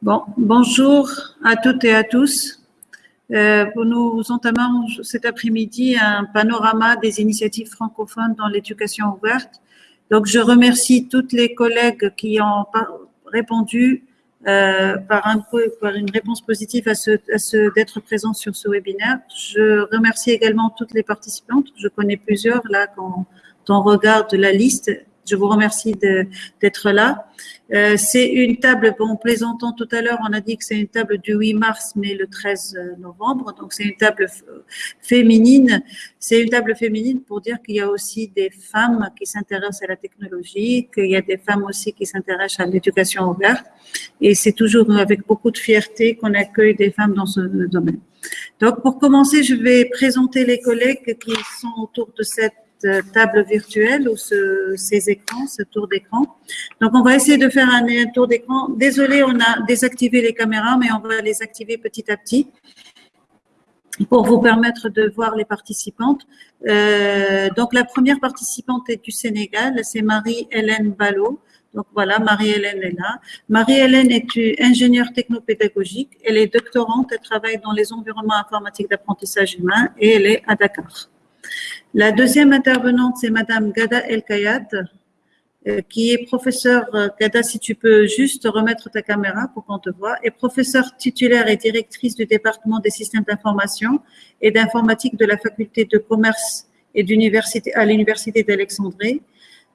Bon, bonjour à toutes et à tous. Euh, nous entamons cet après-midi un panorama des initiatives francophones dans l'éducation ouverte. Donc, je remercie toutes les collègues qui ont répondu euh, par, un, par, une réponse positive à ce, à ce d'être présents sur ce webinaire. Je remercie également toutes les participantes. Je connais plusieurs là quand on regarde la liste je vous remercie d'être là. Euh, c'est une table, bon, plaisantant tout à l'heure, on a dit que c'est une table du 8 mars, mais le 13 novembre. Donc, c'est une table féminine. C'est une table féminine pour dire qu'il y a aussi des femmes qui s'intéressent à la technologie, qu'il y a des femmes aussi qui s'intéressent à l'éducation ouverte. Et c'est toujours avec beaucoup de fierté qu'on accueille des femmes dans ce domaine. Donc, pour commencer, je vais présenter les collègues qui sont autour de cette table virtuelle ou ce, ces écrans, ce tour d'écran. Donc, on va essayer de faire un, tour d'écran. Désolé, on a désactivé les caméras, mais on va les activer petit à petit pour vous permettre de voir les participantes. Euh, donc, la première participante est du Sénégal, c'est Marie-Hélène Ballot. Donc voilà, Marie-Hélène est là. Marie-Hélène est ingénieure technopédagogique. Elle est doctorante, elle travaille dans les environnements informatiques d'apprentissage humain et elle est à Dakar. La deuxième intervenante, c'est Madame Gada El Kayat, euh, qui est professeure, Gada, si tu peux juste remettre ta caméra pour qu'on te voit, est professeure titulaire et directrice du département des systèmes d'information et d'informatique de la faculté de commerce et d'université à l'université d'Alexandrie.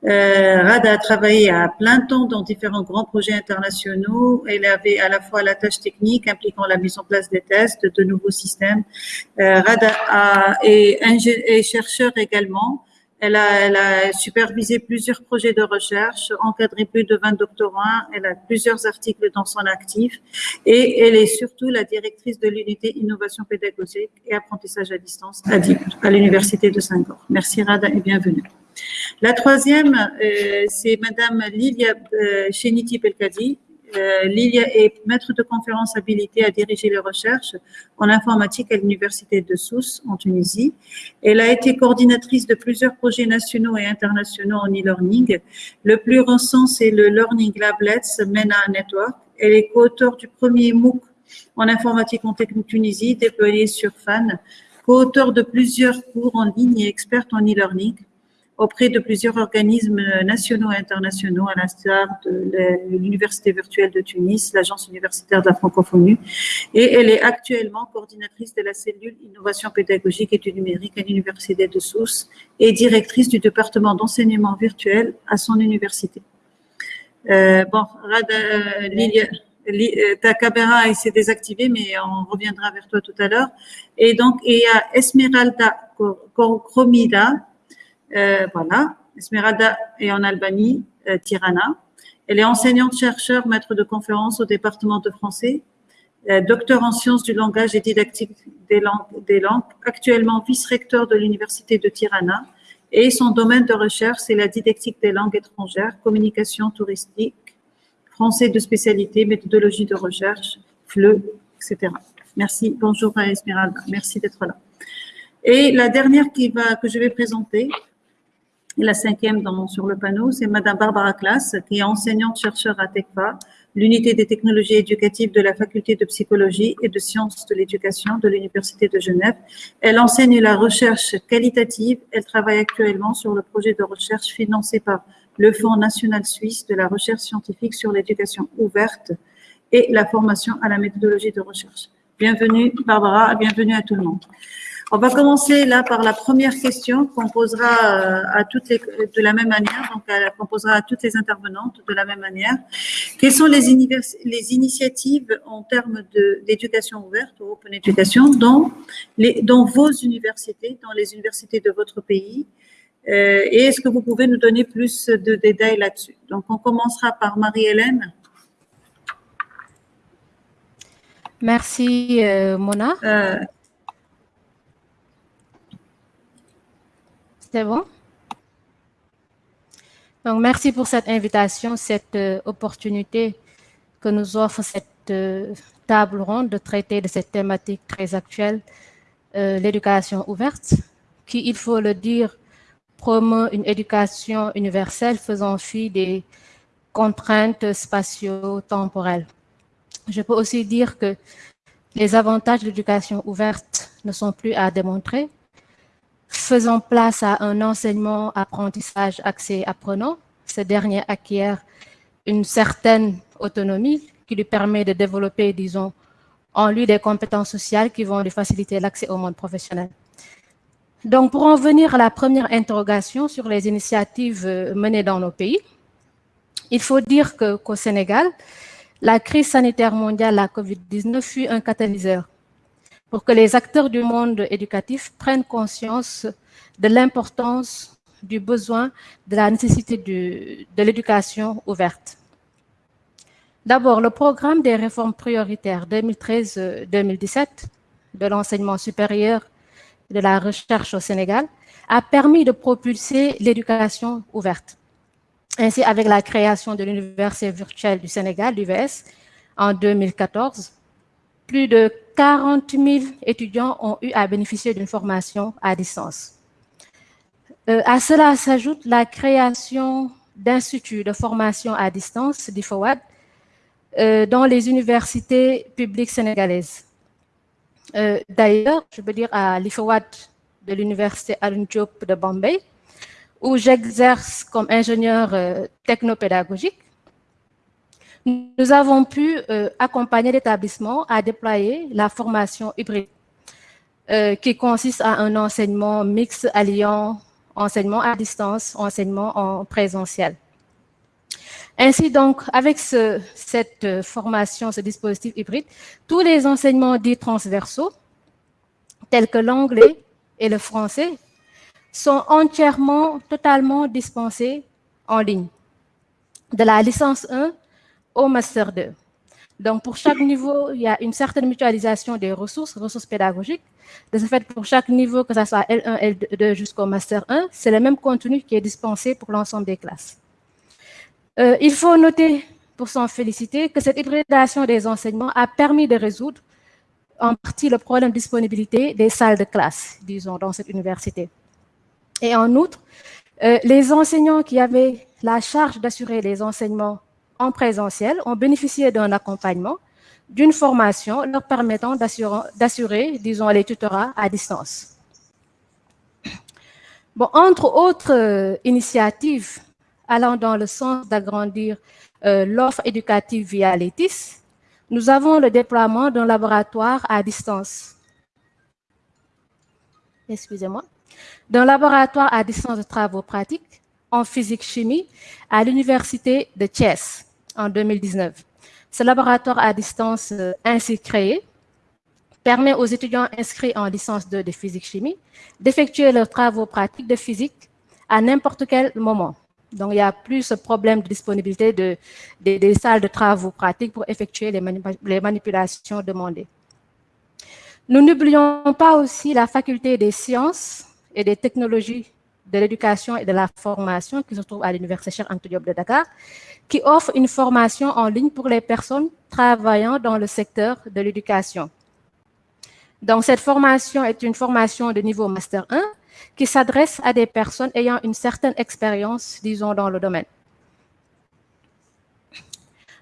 Euh, Rada a travaillé à plein temps dans différents grands projets internationaux. Elle avait à la fois la tâche technique impliquant la mise en place des tests, de nouveaux systèmes. Euh, Rada est, est chercheur également. Elle a, elle a, supervisé plusieurs projets de recherche, encadré plus de 20 doctorants, elle a plusieurs articles dans son actif et elle est surtout la directrice de l'unité innovation pédagogique et apprentissage à distance à, à l'Université de Saint-Gor. Merci Rada et bienvenue. La troisième, euh, c'est Madame Lilia euh, Cheniti Pelkadi. Euh, Lilia est maître de conférence habilitée à diriger les recherches en informatique à l'Université de Sousse, en Tunisie. Elle a été coordinatrice de plusieurs projets nationaux et internationaux en e-learning. Le plus récent, c'est le Learning Lablets MENA Network. Elle est co-auteur du premier MOOC en informatique en Tunisie, déployé sur FAN, co-auteur de plusieurs cours en ligne et experte en e-learning auprès de plusieurs organismes nationaux et internationaux, à l'instar de l'Université virtuelle de Tunis, l'Agence universitaire de la francophonie, et elle est actuellement coordinatrice de la cellule innovation pédagogique et du numérique à l'Université de Sousse et directrice du département d'enseignement virtuel à son université. Euh, bon, Rada, euh, Lilia, euh, ta caméra s'est désactivée, mais on reviendra vers toi tout à l'heure. Et donc, il y a Esmeralda Cromida, voilà, Esmeralda est en Albanie, euh, Tirana. Elle est enseignante-chercheur, maître de conférences au département de français, euh, docteur en sciences du langage et didactique des langues, des langues actuellement vice-recteur de l'université de Tirana. Et son domaine de recherche, c'est la didactique des langues étrangères, communication touristique, français de spécialité, méthodologie de recherche, FLE, etc. Merci. Bonjour à Esmeralda. Merci d'être là. Et la dernière qui va, que je vais présenter, la cinquième dans, sur le panneau, c'est Madame Barbara Klaas, qui est enseignante-chercheur à TECFA, l'unité des technologies éducatives de la faculté de psychologie et de sciences de l'éducation de l'Université de Genève. Elle enseigne la recherche qualitative. Elle travaille actuellement sur le projet de recherche financé par le Fonds national suisse de la recherche scientifique sur l'éducation ouverte et la formation à la méthodologie de recherche. Bienvenue Barbara, bienvenue à tout le monde. On va commencer là par la première question qu'on posera euh, à toutes les, de la même manière, donc qu'on posera à toutes les intervenantes de la même manière. Quelles sont les, les initiatives en termes d'éducation ouverte ou open education dans, les, dans vos universités, dans les universités de votre pays? Euh, Et est-ce que vous pouvez nous donner plus de détails là-dessus? Donc, on commencera par Marie-Hélène. Merci, euh, Mona. Euh, C'est bon? Donc, merci pour cette invitation, cette euh, opportunité que nous offre cette euh, table ronde de traiter de cette thématique très actuelle, euh, l'éducation ouverte, qui, il faut le dire, promeut une éducation universelle faisant fi des contraintes spatio-temporelles. Je peux aussi dire que les avantages de l'éducation ouverte ne sont plus à démontrer, faisant place à un enseignement, apprentissage, accès apprenant. Ce dernier acquiert une certaine autonomie qui lui permet de développer, disons, en lui des compétences sociales qui vont lui faciliter l'accès au monde professionnel. Donc, pour en venir à la première interrogation sur les initiatives euh, menées dans nos pays, il faut dire qu'au Sénégal, la crise sanitaire mondiale, la COVID-19, fut un catalyseur pour que les acteurs du monde éducatif prennent conscience de l'importance du besoin, de la nécessité de l'éducation ouverte. D'abord, le programme des réformes prioritaires 2013-2017 de l'enseignement supérieur et de la recherche au Sénégal a permis de propulser l'éducation ouverte. Ainsi, avec la création de l'Université virtuelle du Sénégal, l'UVS, en 2014, plus de 40 000 étudiants ont eu à bénéficier d'une formation à distance. Euh, à cela s'ajoute la création d'instituts de formation à distance, d'IFOWAD, euh, dans les universités publiques sénégalaises. Euh, d'ailleurs, je veux dire à l'IFOWAD de l'université Diop de Bombay, où j'exerce comme ingénieur technopédagogique, nous avons pu accompagner l'établissement à déployer la formation hybride, qui consiste à un enseignement mixte alliant enseignement à distance, enseignement en présentiel. Ainsi donc, avec cette euh, formation, ce dispositif hybride, tous les enseignements dits transversaux, tels que l'anglais et le français, sont entièrement, totalement dispensés en ligne, de la licence 1 au master 2. Donc, pour chaque niveau, il y a une certaine mutualisation des ressources, ressources pédagogiques. De ce fait, pour chaque niveau, que ce soit L1, L2 jusqu'au master 1, c'est le même contenu qui est dispensé pour l'ensemble des classes. Euh, il faut noter, pour s'en féliciter, que cette hybridation des enseignements a permis de résoudre en partie le problème de disponibilité des salles de classe, disons, dans cette université. Et en outre, euh, les enseignants qui avaient la charge d'assurer les enseignements en présentiel ont bénéficié d'un accompagnement, d'une formation leur permettant d'assurer, disons, les tutorats à distance. Bon, entre autres euh, initiatives allant dans le sens d'agrandir euh, l'offre éducative via l'ETIS, nous avons le déploiement d'un laboratoire à distance. Excusez-moi. D'un laboratoire à distance de travaux pratiques en physique-chimie à l'Université de Thiès en 2019. Ce laboratoire à distance euh, ainsi créé permet aux étudiants inscrits en licence 2 de physique-chimie d'effectuer leurs travaux pratiques de physique à n'importe quel moment. Donc, il n'y a plus ce problème de disponibilité de, des salles de travaux pratiques pour effectuer les, les manipulations demandées. Nous n'oublions pas aussi la faculté des sciences et des technologies de l'éducation et de la formation qui se trouve à l'Université Cheikh Anta de Dakar, qui offre une formation en ligne pour les personnes travaillant dans le secteur de l'éducation. Donc, cette formation est une formation de niveau Master 1 qui s'adresse à des personnes ayant une certaine expérience, disons, dans le domaine.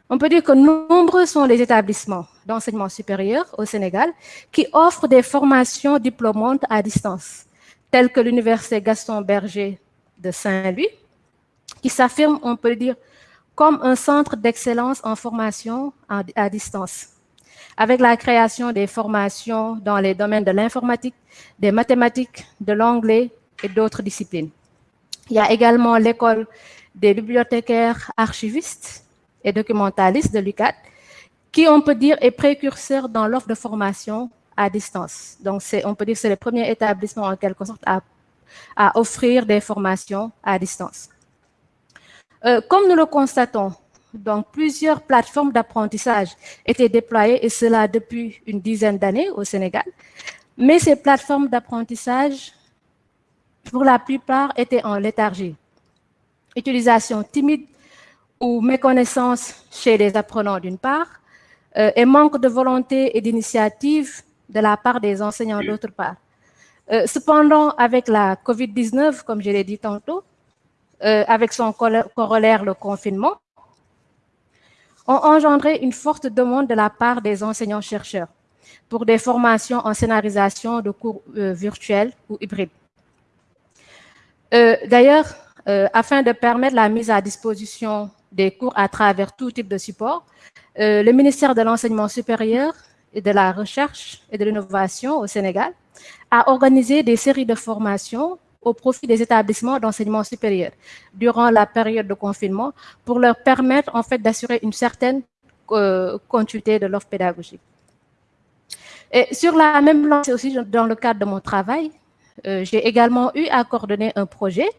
On peut dire que nombreux sont les établissements d'enseignement supérieur au Sénégal qui offrent des formations diplômantes à distance, telles que l'Université Gaston Berger de Saint-Louis, qui s'affirme, on peut dire, comme un centre d'excellence en formation à distance avec la création des formations dans les domaines de l'informatique, des mathématiques, de l'anglais et d'autres disciplines. Il y a également l'école des bibliothécaires archivistes et documentalistes de l'UCAT, qui, on peut dire, est précurseur dans l'offre de formation à distance. Donc, on peut dire que c'est le premier établissement, en quelque sorte, à, offrir des formations à distance. Euh, comme nous le constatons, donc, plusieurs plateformes d'apprentissage étaient déployées, et cela depuis une dizaine d'années au Sénégal. Mais ces plateformes d'apprentissage, pour la plupart, étaient en léthargie. Utilisation timide ou méconnaissance chez les apprenants d'une part, euh, et manque de volonté et d'initiative de la part des enseignants d'autre part. Euh, cependant, avec la COVID-19, comme je l'ai dit tantôt, euh, avec son corollaire, le confinement, ont engendré une forte demande de la part des enseignants-chercheurs pour des formations en scénarisation de cours euh, virtuels ou hybrides. D'ailleurs, afin de permettre la mise à disposition des cours à travers tout type de support, le ministère de l'Enseignement supérieur et de la Recherche et de l'Innovation au Sénégal a organisé des séries de formations au profit des établissements d'enseignement supérieur durant la période de confinement pour leur permettre en fait d'assurer une certaine continuité de l'offre pédagogique. Et sur la même lancée aussi, dans le cadre de mon travail, euh, j'ai également eu à coordonner un projet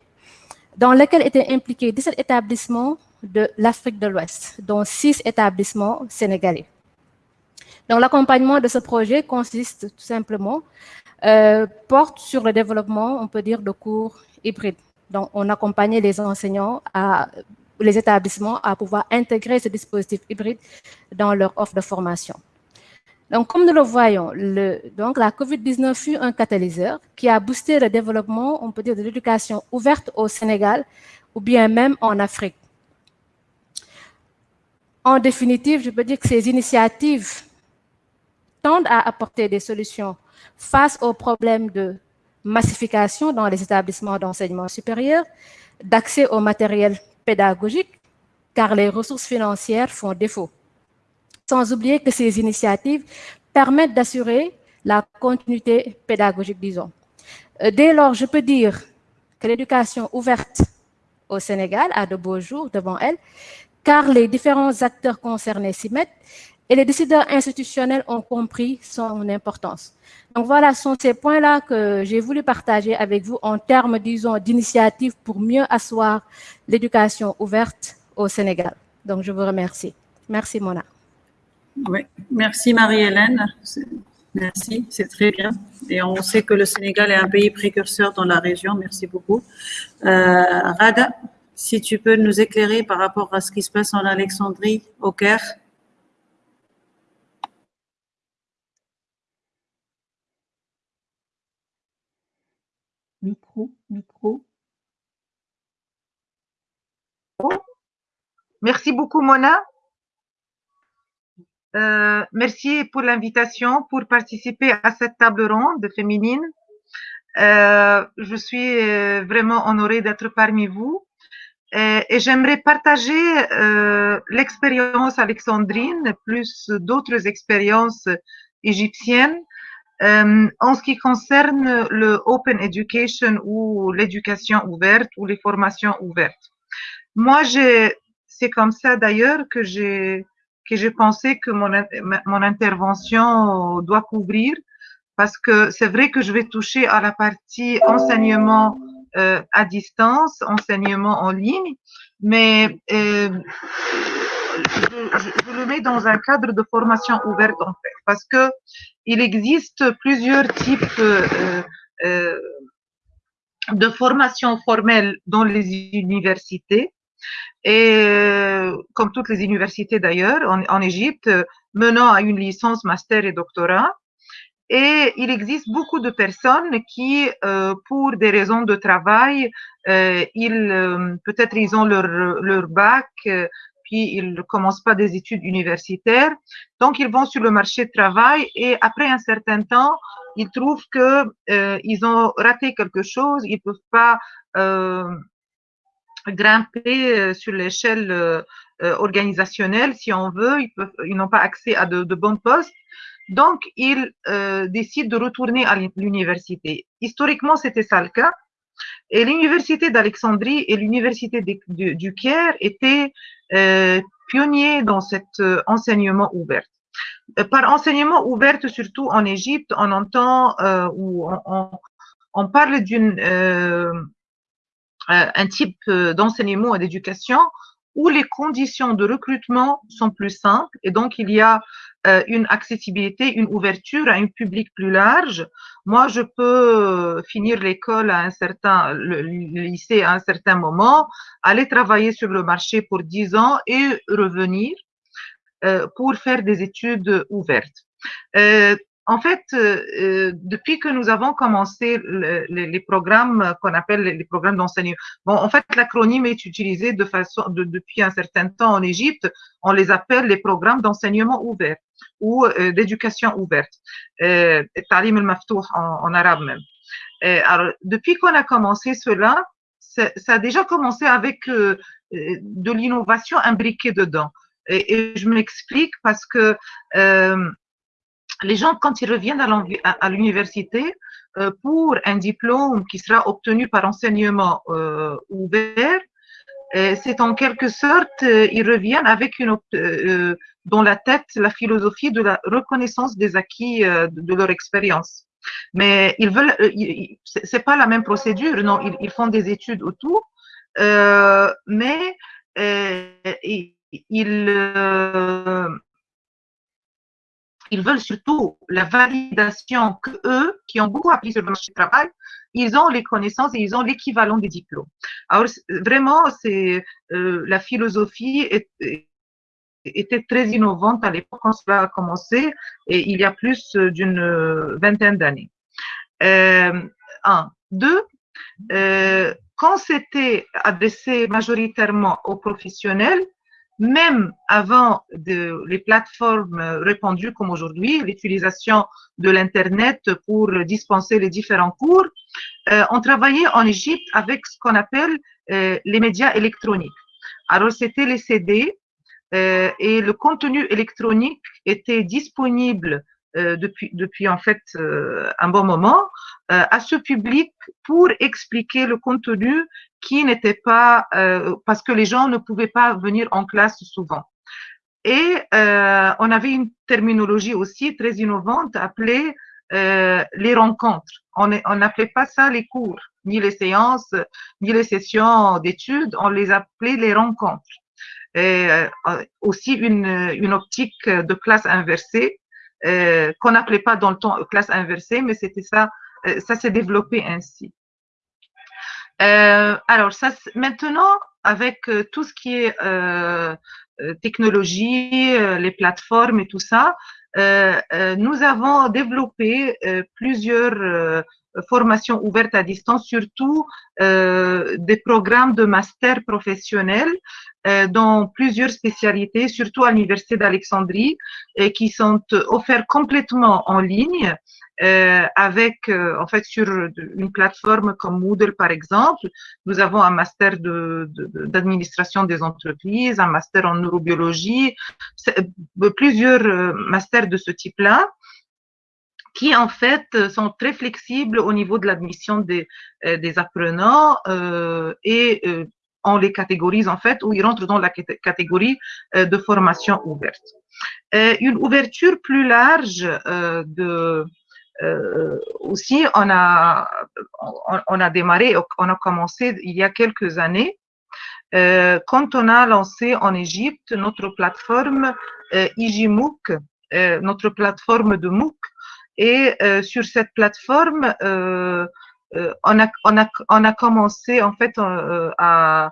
dans lequel étaient impliqués 17 établissements de l'Afrique de l'Ouest, dont 6 établissements sénégalais. Donc, l'accompagnement de ce projet consiste tout simplement, euh, porte sur le développement, on peut dire, de cours hybrides. Donc, on accompagnait les enseignants, à, les établissements à pouvoir intégrer ce dispositif hybride dans leur offre de formation. Donc, comme nous le voyons, la COVID-19 fut un catalyseur qui a boosté le développement, on peut dire, de l'éducation ouverte au Sénégal ou bien même en Afrique. En définitive, je peux dire que ces initiatives tendent à apporter des solutions face aux problèmes de massification dans les établissements d'enseignement supérieur, d'accès au matériel pédagogique, car les ressources financières font défaut sans oublier que ces initiatives permettent d'assurer la continuité pédagogique, disons. Euh, dès lors, je peux dire que l'éducation ouverte au Sénégal a de beaux jours devant elle, car les différents acteurs concernés s'y mettent et les décideurs institutionnels ont compris son importance. Donc voilà, ce sont ces points-là que j'ai voulu partager avec vous en termes, disons, d'initiatives pour mieux asseoir l'éducation ouverte au Sénégal. Donc je vous remercie. Merci, Mona. Oui, merci Marie-Hélène. Merci, c'est très bien. Et on sait que le Sénégal est un pays précurseur dans la région. Merci beaucoup. Euh, Rada, si tu peux nous éclairer par rapport à ce qui se passe en Alexandrie, au Caire. Micro, micro. Merci beaucoup, Mona. Euh, merci pour l'invitation pour participer à cette table ronde féminine. Euh, je suis euh, vraiment honorée d'être parmi vous et, j'aimerais partager l'expérience alexandrine plus d'autres expériences égyptiennes euh, en ce qui concerne le open education ou l'éducation ouverte ou les formations ouvertes. Moi, c'est comme ça d'ailleurs que j'ai que j'ai pensé que mon, mon intervention doit couvrir parce que c'est vrai que je vais toucher à la partie enseignement euh, à distance, enseignement en ligne, mais euh, je, le mets dans un cadre de formation ouverte en fait, parce que il existe plusieurs types euh, euh de formation formelle dans les universités et euh, comme toutes les universités d'ailleurs en, Égypte, menant à une licence, master et doctorat. Et il existe beaucoup de personnes qui, euh, pour des raisons de travail, euh, ils euh, peut-être ils ont leur bac, euh, ils ne commencent pas des études universitaires, donc ils vont sur le marché de travail et après un certain temps, ils trouvent que euh, ils ont raté quelque chose, ils peuvent pas grimper euh, sur l'échelle euh, euh, organisationnelle, si on veut, ils n'ont pas accès à de, bons postes. Donc, ils euh, décident de retourner à l'université. Historiquement, c'était ça le cas. Et l'université d'Alexandrie et l'université du, Caire étaient euh, pionniers dans cet euh, enseignement ouvert. Par enseignement ouvert, surtout en Égypte, on entend ou on, parle d'une euh, un type euh, d'enseignement et d'éducation où les conditions de recrutement sont plus simples et donc il y a euh, une accessibilité, une ouverture à un public plus large. Moi, je peux finir l'école à un certain, le, lycée à un certain moment, aller travailler sur le marché pour 10 ans et revenir pour faire des études ouvertes. En fait, euh, depuis que nous avons commencé les programmes qu'on appelle les programmes d'enseignement, bon, en fait, l'acronyme est utilisé de façon, depuis un certain temps en Égypte, on les appelle les programmes d'enseignement ouvert ou d'éducation ouverte, euh, Talim al-Maftouf en, en, arabe même. alors, depuis qu'on a commencé cela, ça a déjà commencé avec de l'innovation imbriquée dedans. Et, je m'explique parce que euh, les gens, quand ils reviennent à l'université, euh, pour un diplôme qui sera obtenu par enseignement euh, ouvert, c'est en quelque sorte, ils reviennent avec une, dans la tête la philosophie de la reconnaissance des acquis de, leur expérience. Mais ils veulent, c'est pas la même procédure, non, ils, ils font des études autour, mais ils, ils, veulent surtout la validation que eux, qui ont beaucoup appris sur le marché du travail, ils ont les connaissances et ils ont l'équivalent des diplômes. Alors vraiment, c'est euh, la philosophie était très innovante à l'époque quand cela a commencé et il y a plus d'une vingtaine d'années. Euh, un, deux, euh, quand c'était adressé majoritairement aux professionnels, même avant les plateformes répandues comme aujourd'hui, l'utilisation de l'Internet pour dispenser les différents cours, euh, on travaillait en Égypte avec ce qu'on appelle euh, les médias électroniques. Alors, c'était les CD euh, et le contenu électronique était disponible euh, depuis, depuis en fait euh, un bon moment euh, à ce public pour expliquer le contenu qui n'était pas parce que les gens ne pouvaient pas venir en classe souvent. Et on avait une terminologie aussi très innovante appelée les rencontres. On n'appelait pas ça les cours, ni les séances, ni les sessions d'études, on les appelait les rencontres. Et aussi une, une optique de classe inversée euh, qu'on n'appelait pas dans le temps classe inversée, mais c'était ça, euh, ça s'est développé ainsi. Euh, alors, ça, maintenant, avec tout ce qui est technologie, les plateformes et tout ça, nous avons développé plusieurs formations ouvertes à distance, surtout des programmes de master professionnel euh, dans plusieurs spécialités, surtout à l'Université d'Alexandrie, et qui sont offerts complètement en ligne, euh, avec, euh, en fait, sur une plateforme comme Moodle, par exemple. Nous avons un master d'administration de, des entreprises, un master en neurobiologie, plusieurs masters de ce type-là qui en fait sont très flexibles au niveau de l'admission des, des apprenants euh, et euh, on les catégorise en fait, ou ils rentrent dans la catégorie euh, de formation ouverte. Euh, une ouverture plus large euh, de aussi, on a, on, a démarré, on a commencé il y a quelques années, quand on a lancé en Égypte notre plateforme IJMOOC, notre plateforme de MOOC, et sur cette plateforme, euh, on, a, on, a, commencé en fait euh, à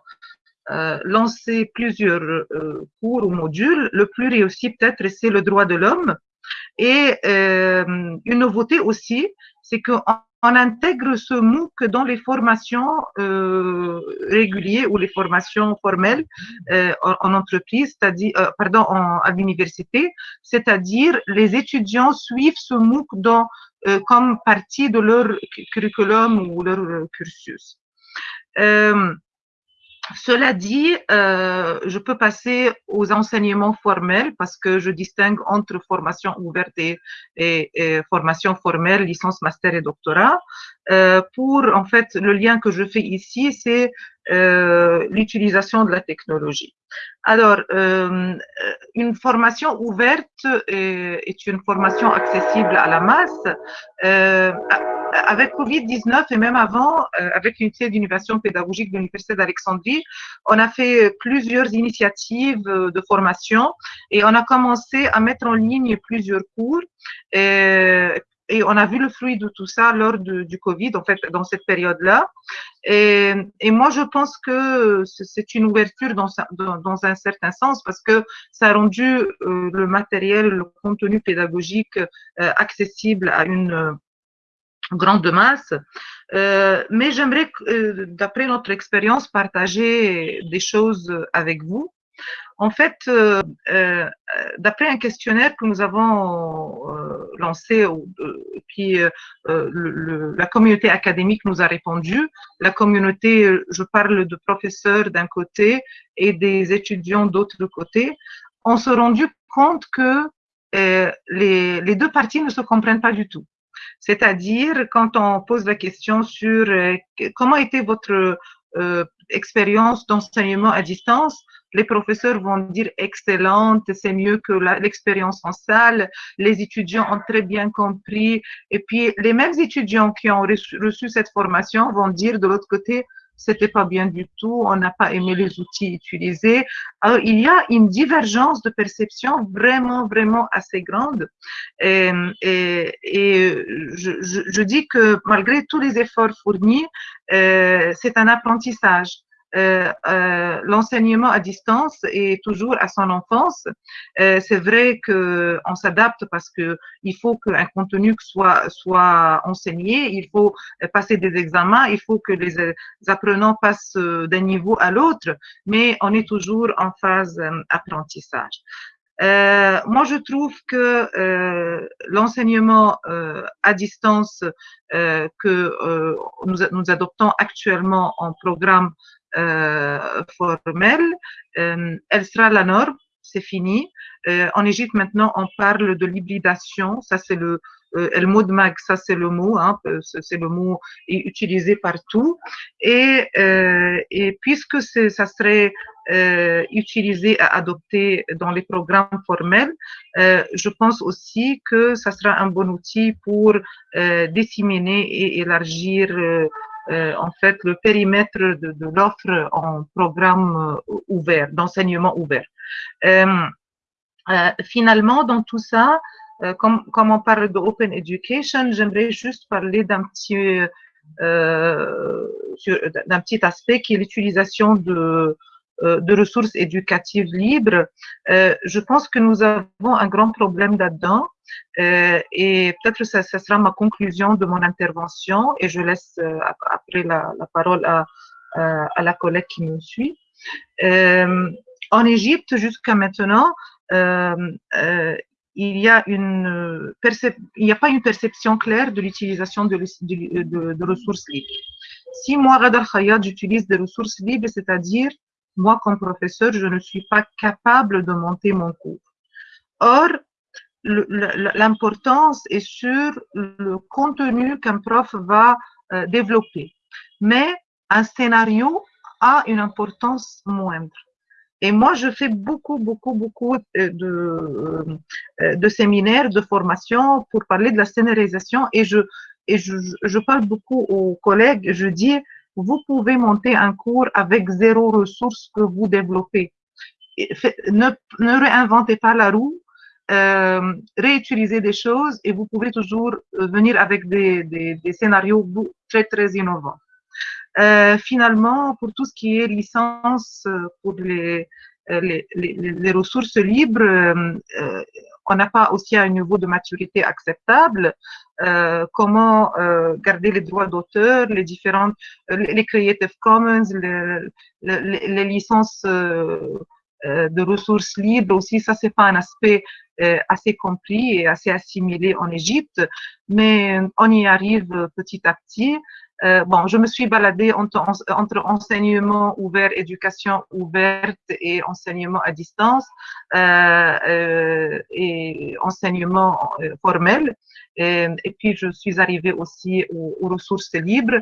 lancer plusieurs euh, cours ou modules. Le plus réussi peut-être, c'est le droit de l'homme. Et une nouveauté aussi, c'est qu'on on intègre ce MOOC dans les formations euh, régulières ou les formations formelles euh, en, entreprise, c'est-à-dire, pardon, en, à l'université, c'est-à-dire les étudiants suivent ce MOOC dans euh, comme partie de leur curriculum ou leur euh, cursus. Euh, cela dit, je peux passer aux enseignements formels parce que je distingue entre formation ouverte et, et, formation formelle, licence, master et doctorat. Pour, en fait, le lien que je fais ici, c'est l'utilisation de la technologie. Alors, euh, une formation ouverte est, une formation accessible à la masse. Euh, avec Covid-19 et même avant, euh, avec l'unité d'innovation pédagogique de l'Université d'Alexandrie, on a fait plusieurs initiatives de formation et on a commencé à mettre en ligne plusieurs cours. Et, et on a vu le fruit de tout ça lors du Covid, en fait, dans cette période-là. Et, moi, je pense que c'est une ouverture dans, dans, dans, un certain sens parce que ça a rendu euh, le matériel, le contenu pédagogique euh, accessible à une grande masse. Euh, mais j'aimerais, euh, d'après notre expérience, partager des choses avec vous. En fait, euh, euh d'après un questionnaire que nous avons euh, lancé, puis la communauté académique nous a répondu, la communauté, je parle de professeurs d'un côté et des étudiants d'autre côté, on s'est rendu compte que les, deux parties ne se comprennent pas du tout. C'est-à-dire, quand on pose la question sur comment était votre expérience d'enseignement à distance, les professeurs vont dire excellente, c'est mieux que l'expérience en salle, les étudiants ont très bien compris, et puis les mêmes étudiants qui ont reçu cette formation vont dire de l'autre côté, c'était pas bien du tout, on n'a pas aimé les outils utilisés. Alors, il y a une divergence de perception vraiment, vraiment assez grande. Et, et, je, je, je, dis que malgré tous les efforts fournis, euh, c'est un apprentissage. Euh, euh, l'enseignement à distance est toujours à son enfance. Euh, c'est vrai que on s'adapte parce que il faut qu'un contenu soit enseigné, il faut passer des examens, il faut que les apprenants passent d'un niveau à l'autre, mais on est toujours en phase apprentissage. Moi, je trouve que l'enseignement à distance que nous, adoptons actuellement en programme formelle, euh, elle sera la norme, c'est fini. Euh, en Égypte, maintenant, on parle de l'hybridation. Ça, c'est le, le mot de mag, ça c'est le mot, hein, c'est le mot utilisé partout. Et, euh, puisque ça serait euh, utilisé à adopter dans les programmes formels, euh, je pense aussi que ça sera un bon outil pour disséminer et élargir euh, en fait le périmètre de, de l'offre en programme euh, ouvert, d'enseignement ouvert. Euh, finalement, dans tout ça, comme, comme, on parle de open education, j'aimerais juste parler d'un petit d'un petit aspect qui est l'utilisation de de ressources éducatives libres. je pense que nous avons un grand problème là-dedans. Euh, et peut-être ça, ça sera ma conclusion de mon intervention et je laisse euh, après la, parole à, la collègue qui me suit. Euh, en Égypte, jusqu'à maintenant, il n'y a pas une perception claire de l'utilisation de, ressources libres. Si moi, Radar Khayat, j'utilise des ressources libres, c'est-à-dire, moi, comme professeur, je ne suis pas capable de monter mon cours. Or, l'importance est sur le contenu qu'un prof va euh, développer. Mais un scénario a une importance moindre. Et moi, je fais beaucoup, beaucoup, beaucoup euh, de, euh, de séminaires, de formations pour parler de la scénarisation et je, et je, je parle beaucoup aux collègues. Je dis, vous pouvez monter un cours avec zéro ressource que vous développez. Ne, réinventez pas la roue, euh, réutiliser des choses et vous pouvez toujours euh, venir avec des, scénarios très, très innovants. Euh, finalement, pour tout ce qui est licence pour les, les, les, ressources libres, euh, on n'a pas aussi un niveau de maturité acceptable. Euh, comment euh, garder les droits d'auteur, les différentes, les Creative Commons, les, licences de ressources libres aussi, ça c'est pas un aspect euh, assez compris et assez assimilé en Égypte, mais on y arrive petit à petit. Euh, bon, je me suis baladée entre, entre, enseignement ouvert, éducation ouverte et enseignement à distance euh, euh et enseignement euh, formel. Et, puis, je suis arrivée aussi aux, ressources libres,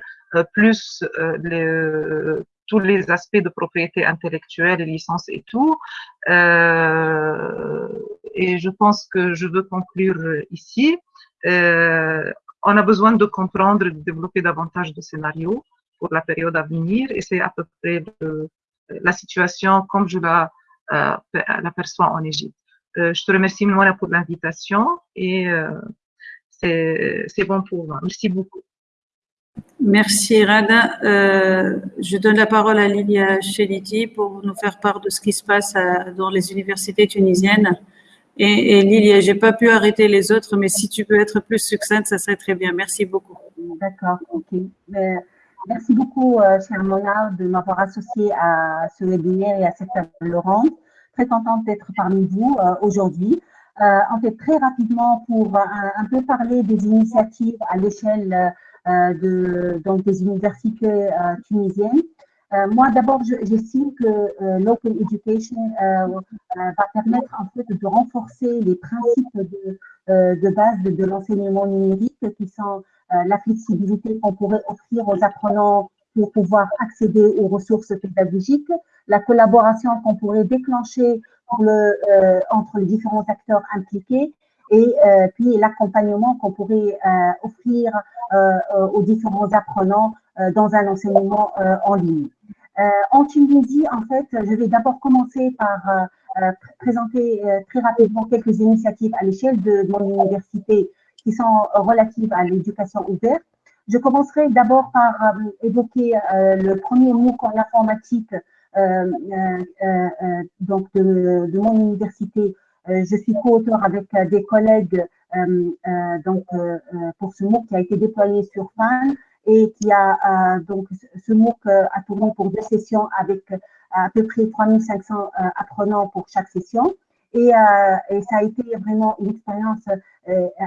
plus le, tous les aspects de propriété intellectuelle et licence et tout. Euh, et je pense que je veux conclure ici. Euh, on a besoin de comprendre de développer davantage de scénarios pour la période à venir et c'est à peu près la situation comme je la, euh, l'aperçois en Égypte. Euh, je te remercie Moana pour l'invitation et euh, c'est bon pour moi. Merci beaucoup. Merci Rada. Euh, je donne la parole à Lilia Cheliti pour nous faire part de ce qui se passe dans les universités tunisiennes. Et, et Lilia, j'ai pas pu arrêter les autres, mais si tu peux être plus succincte, ça serait très bien. Merci beaucoup. D'accord, ok. Euh, merci beaucoup, euh, cher Mona, de m'avoir associé à ce webinaire et à cette table ronde. Très contente d'être parmi vous euh, aujourd'hui. en fait, très rapidement, pour un, peu parler des initiatives à l'échelle de, donc des universités tunisiennes. Euh, moi, d'abord, j'estime que euh, l'open education euh, va permettre en fait de renforcer les principes de, base de, l'enseignement numérique qui sont la flexibilité qu'on pourrait offrir aux apprenants pour pouvoir accéder aux ressources pédagogiques, la collaboration qu'on pourrait déclencher entre les différents acteurs impliqués et puis l'accompagnement qu'on pourrait offrir aux différents apprenants dans un enseignement en ligne. Euh, en Tunisie, en fait, je vais d'abord commencer par euh, euh, présenter très rapidement quelques initiatives à l'échelle de, mon université qui sont relatives à l'éducation ouverte. Je commencerai d'abord par évoquer le premier MOOC en informatique donc de, mon université. je suis co-auteur avec des collègues donc, pour ce MOOC qui a été déployé sur FAN et qui a euh, donc ce MOOC euh, a tourné pour deux sessions avec euh, à peu près 3500 apprenants pour chaque session. Et, ça a été vraiment une expérience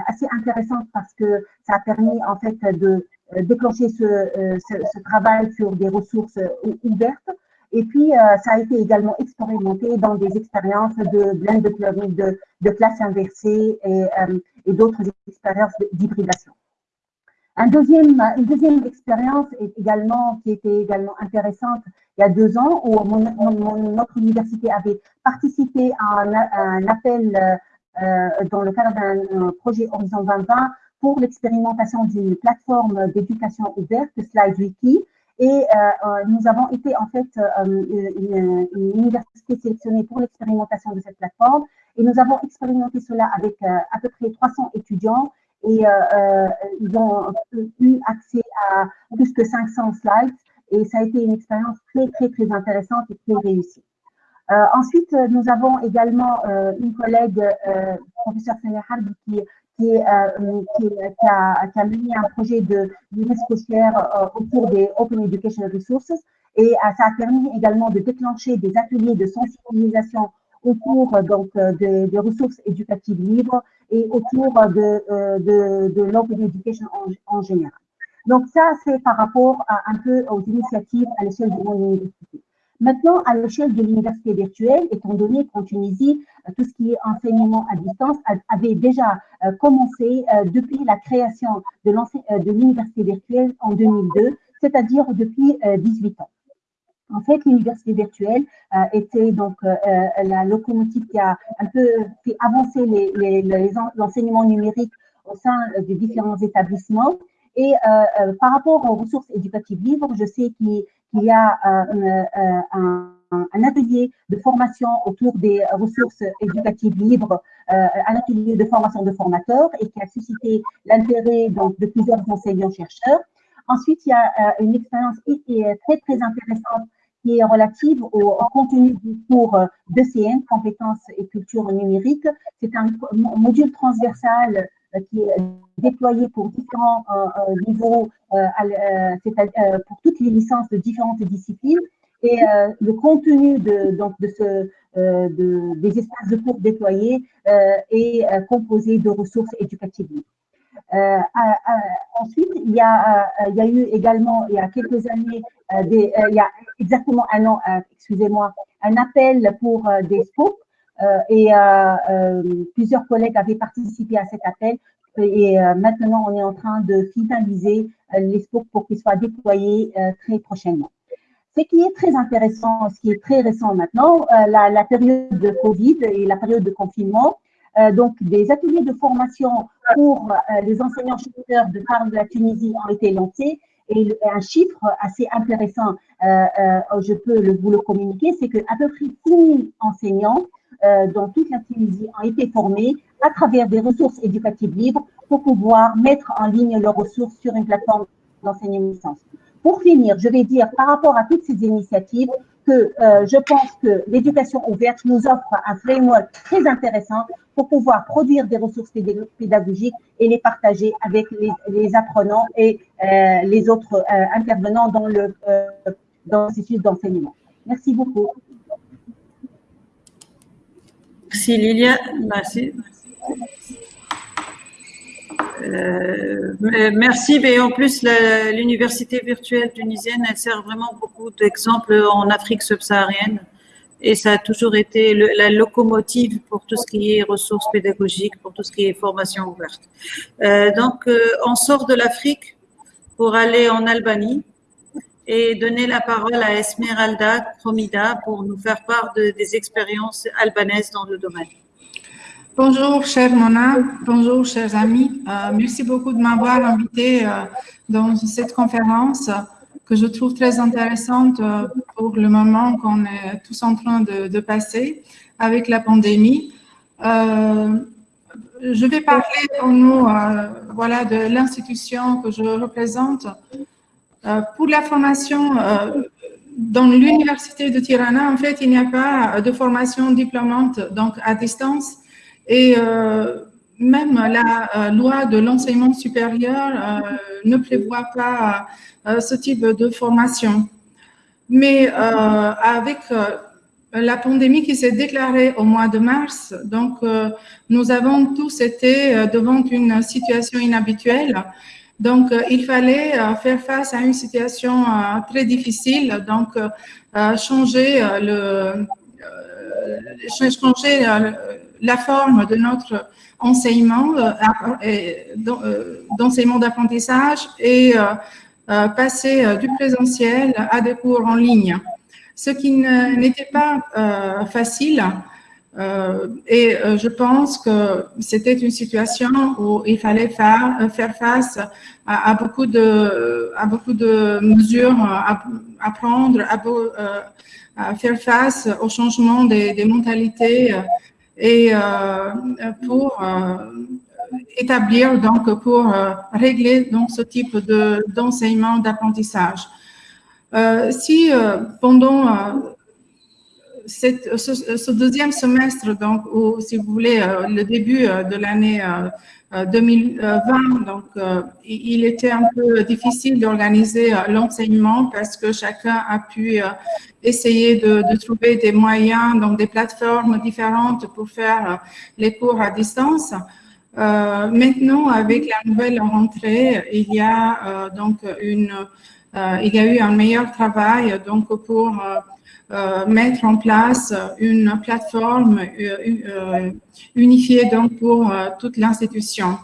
assez intéressante parce que ça a permis en fait de déclencher ce, travail sur des ressources ouvertes. Et puis, ça a été également expérimenté dans des expériences de blended learning, de, de classe inversée et d'autres expériences d'hybridation. Un deuxième, une deuxième expérience est également, qui était également intéressante il y a deux ans, où notre université avait participé à un, appel euh, dans le cadre d'un projet Horizon 2020 pour l'expérimentation d'une plateforme d'éducation ouverte, SlideWiki. Et euh, euh, nous avons été en fait une, université sélectionnée pour l'expérimentation de cette plateforme. Et nous avons expérimenté cela avec à peu près 300 étudiants et euh, euh, ils ont eu accès à plus que 500 slides et ça a été une expérience très, très, très intéressante et très réussie. Euh, ensuite, nous avons également une collègue, professeur Sonia Harbi, qui, a, qui, mené un projet de l'UNESCO autour des Open Education Resources et ça a permis également de déclencher des ateliers de sensibilisation autour donc, des, des ressources éducatives libres et autour de, euh, de, de l'open education en, général. Donc ça, c'est par rapport un peu aux initiatives à l'échelle de mon université. Maintenant, à l'échelle de l'université virtuelle, étant donné qu'en Tunisie, euh, tout ce qui est enseignement à distance avait déjà euh, commencé depuis la création de l'université virtuelle en 2002, c'est-à-dire depuis 18 ans. En fait, l'université virtuelle euh, était donc euh, euh, la locomotive qui a un peu fait avancer l'enseignement numérique au sein des différents établissements. Et par rapport aux ressources éducatives libres, je sais qu'il y a un, un, atelier de formation autour des ressources éducatives libres, un atelier de formation de formateurs et qui a suscité l'intérêt de plusieurs enseignants-chercheurs. Ensuite, il y a une expérience très, très intéressante qui est relative au, contenu du cours d'ECN, compétences et culture numérique. C'est un module transversal euh, qui est déployé pour différents euh, euh, niveaux, pour toutes les licences de différentes disciplines. Et le contenu de, donc, de ce, de, des espaces de cours déployés est composé de ressources éducatives. Euh, ensuite, il y, a, il y a eu également, il y a quelques années, des, il y a exactement un an, excusez-moi, un appel pour des scopes et plusieurs collègues avaient participé à cet appel et maintenant on est en train de finaliser les scopes pour qu'ils soient déployés très prochainement. Ce qui est très intéressant, ce qui est très récent maintenant, la, période de Covid et la période de confinement, euh, donc, des ateliers de formation pour euh, les enseignants-chercheurs de part de la Tunisie ont été lancés. Et un chiffre assez intéressant, euh, je peux vous le communiquer, c'est qu'à peu près 6 000 enseignants dans toute la Tunisie ont été formés à travers des ressources éducatives libres pour pouvoir mettre en ligne leurs ressources sur une plateforme d'enseignement licence. Pour finir, je vais dire par rapport à toutes ces initiatives que euh, je pense que l'éducation ouverte nous offre un framework très intéressant pour pouvoir produire des ressources pédagogiques et les partager avec les, apprenants et euh, les autres euh, intervenants dans le, dans d'enseignement. Merci beaucoup. Merci Lilia. Merci. Euh, merci, mais en plus, l'université virtuelle tunisienne, elle sert vraiment beaucoup d'exemples en Afrique subsaharienne et ça a toujours été la locomotive pour tout ce qui est ressources pédagogiques, pour tout ce qui est formation ouverte. Euh, donc, euh, on sort de l'Afrique pour aller en Albanie et donner la parole à Esmeralda Kromida pour nous faire part de, des expériences albanaises dans le domaine. Bonjour, chère Mona. Bonjour, chers amis. Euh, merci beaucoup de m'avoir invité euh, dans cette conférence que je trouve très intéressante euh, pour le moment qu'on est tous en train de, passer avec la pandémie. je vais parler pour nous voilà, de l'institution que je représente. pour la formation dans l'université de Tirana, en fait, il n'y a pas de formation diplômante donc à distance. Et euh, même la euh, loi de l'enseignement supérieur euh, ne prévoit pas ce type de formation. Mais avec la pandémie qui s'est déclarée au mois de mars, donc nous avons tous été devant une situation inhabituelle. Donc, il fallait faire face à une situation très difficile, donc changer le changer la forme de notre enseignement, euh, euh, d'enseignement d'apprentissage et euh, passer du présentiel à des cours en ligne. Ce qui n'était pas facile, et je pense que c'était une situation où il fallait faire, face à, beaucoup de, à beaucoup de mesures à, prendre, à, faire face au changement des mentalités et euh, pour euh, établir, donc pour euh, régler donc, ce type d'enseignement, d'apprentissage. si pendant cette, ce, deuxième semestre, donc, ou si vous voulez, le début de l'année 2020, donc il était un peu difficile d'organiser l'enseignement parce que chacun a pu essayer de, trouver des moyens, donc des plateformes différentes pour faire euh, les cours à distance. Euh, maintenant, avec la nouvelle rentrée, il y a euh, donc une, euh, il y a eu un meilleur travail donc pour euh, mettre en place une plateforme unifiée donc pour toute l'institution.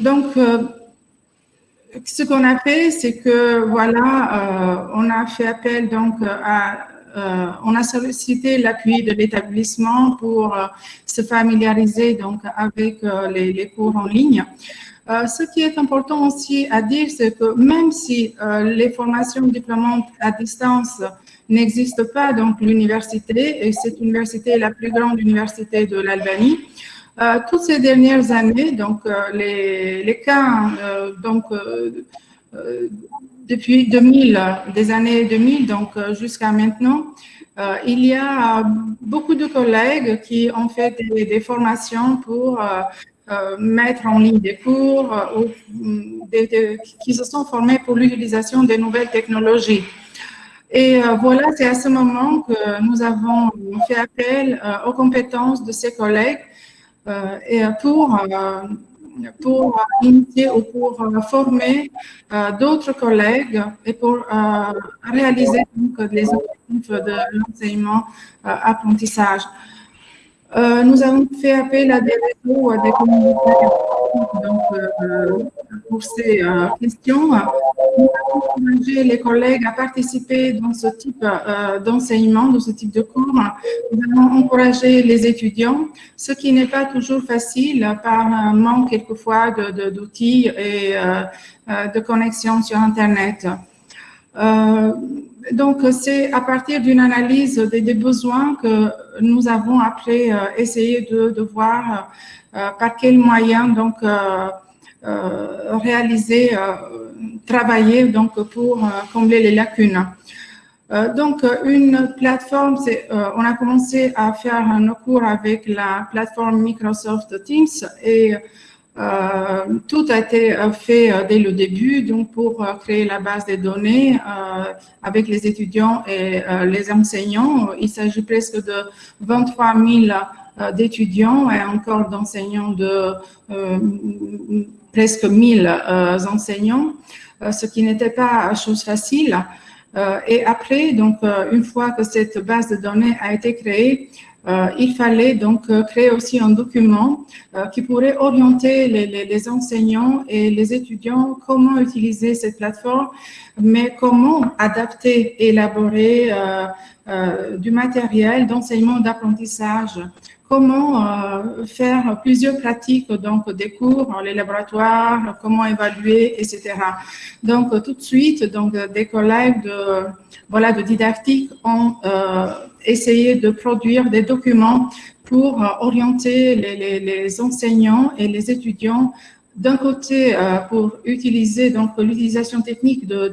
donc ce qu'on a fait, c'est que voilà, euh, on a fait appel donc euh, on a sollicité l'appui de l'établissement pour euh, se familiariser donc avec les, cours en ligne. Ce qui est important aussi à dire, c'est que même si les formations diplômantes à distance n'existent pas, donc l'université, et cette université est la plus grande université de l'Albanie, euh, toutes ces dernières années, donc euh, les, les, cas, euh, donc depuis 2000, des années 2000, donc jusqu'à maintenant, il y a beaucoup de collègues qui ont fait des, formations pour mettre en ligne des cours ou qui se sont formés pour l'utilisation des nouvelles technologies. Et voilà, c'est à ce moment que nous avons fait appel aux compétences de ces collègues euh, et pour, euh, pour initier ou pour euh, former d'autres collègues et pour réaliser donc, les objectifs de l'enseignement-apprentissage. Euh, nous avons fait appel à des réseaux, des communautés donc, euh, pour ces euh, questions. Nous avons encouragé les collègues à participer dans ce type d'enseignement, dans ce type de cours. Nous avons encouragé les étudiants, ce qui n'est pas toujours facile par manque quelquefois d'outils de, et de connexion sur Internet. Donc, c'est à partir d'une analyse des, besoins que nous avons après essayé de, de voir par quels moyens donc réaliser, travailler donc pour combler les lacunes. Euh, donc, une plateforme, euh, on a commencé à faire un cours avec la plateforme Microsoft Teams et euh, tout a été fait dès le début, donc pour créer la base des données avec les étudiants et les enseignants. Il s'agit presque de 23 000 d'étudiants et encore d'enseignants de presque 1000 enseignants, ce qui n'était pas chose facile. Euh, et après, donc, euh, une fois que cette base de données a été créée, euh, il fallait donc créer aussi un document qui pourrait orienter les, les, les, enseignants et les étudiants comment utiliser cette plateforme, mais comment adapter, élaborer du matériel d'enseignement, d'apprentissage comment euh, faire plusieurs pratiques, donc des cours, les laboratoires, comment évaluer, etc. Donc tout de suite, donc des collègues de voilà de didactique ont euh, essayé de produire des documents pour euh, orienter les, les, enseignants et les étudiants d'un côté pour utiliser donc l'utilisation technique de,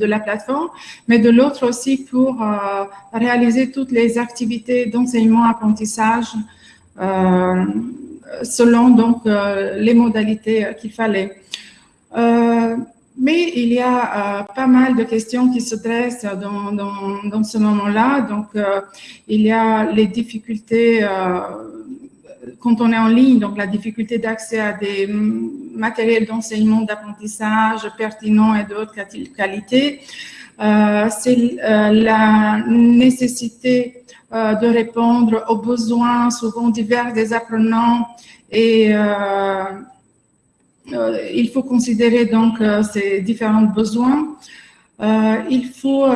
de, la plateforme, mais de l'autre aussi pour réaliser toutes les activités d'enseignement apprentissage euh, selon donc euh, les modalités qu'il fallait. Euh, mais il y a pas mal de questions qui se dressent dans, dans, ce moment-là. Donc, il y a les difficultés quand on est en ligne, donc la difficulté d'accès à des matériels d'enseignement, d'apprentissage pertinents et d'autres qualités. Euh, c'est euh, la nécessité euh, de répondre aux besoins souvent divers des apprenants et il faut considérer donc ces différents besoins. il faut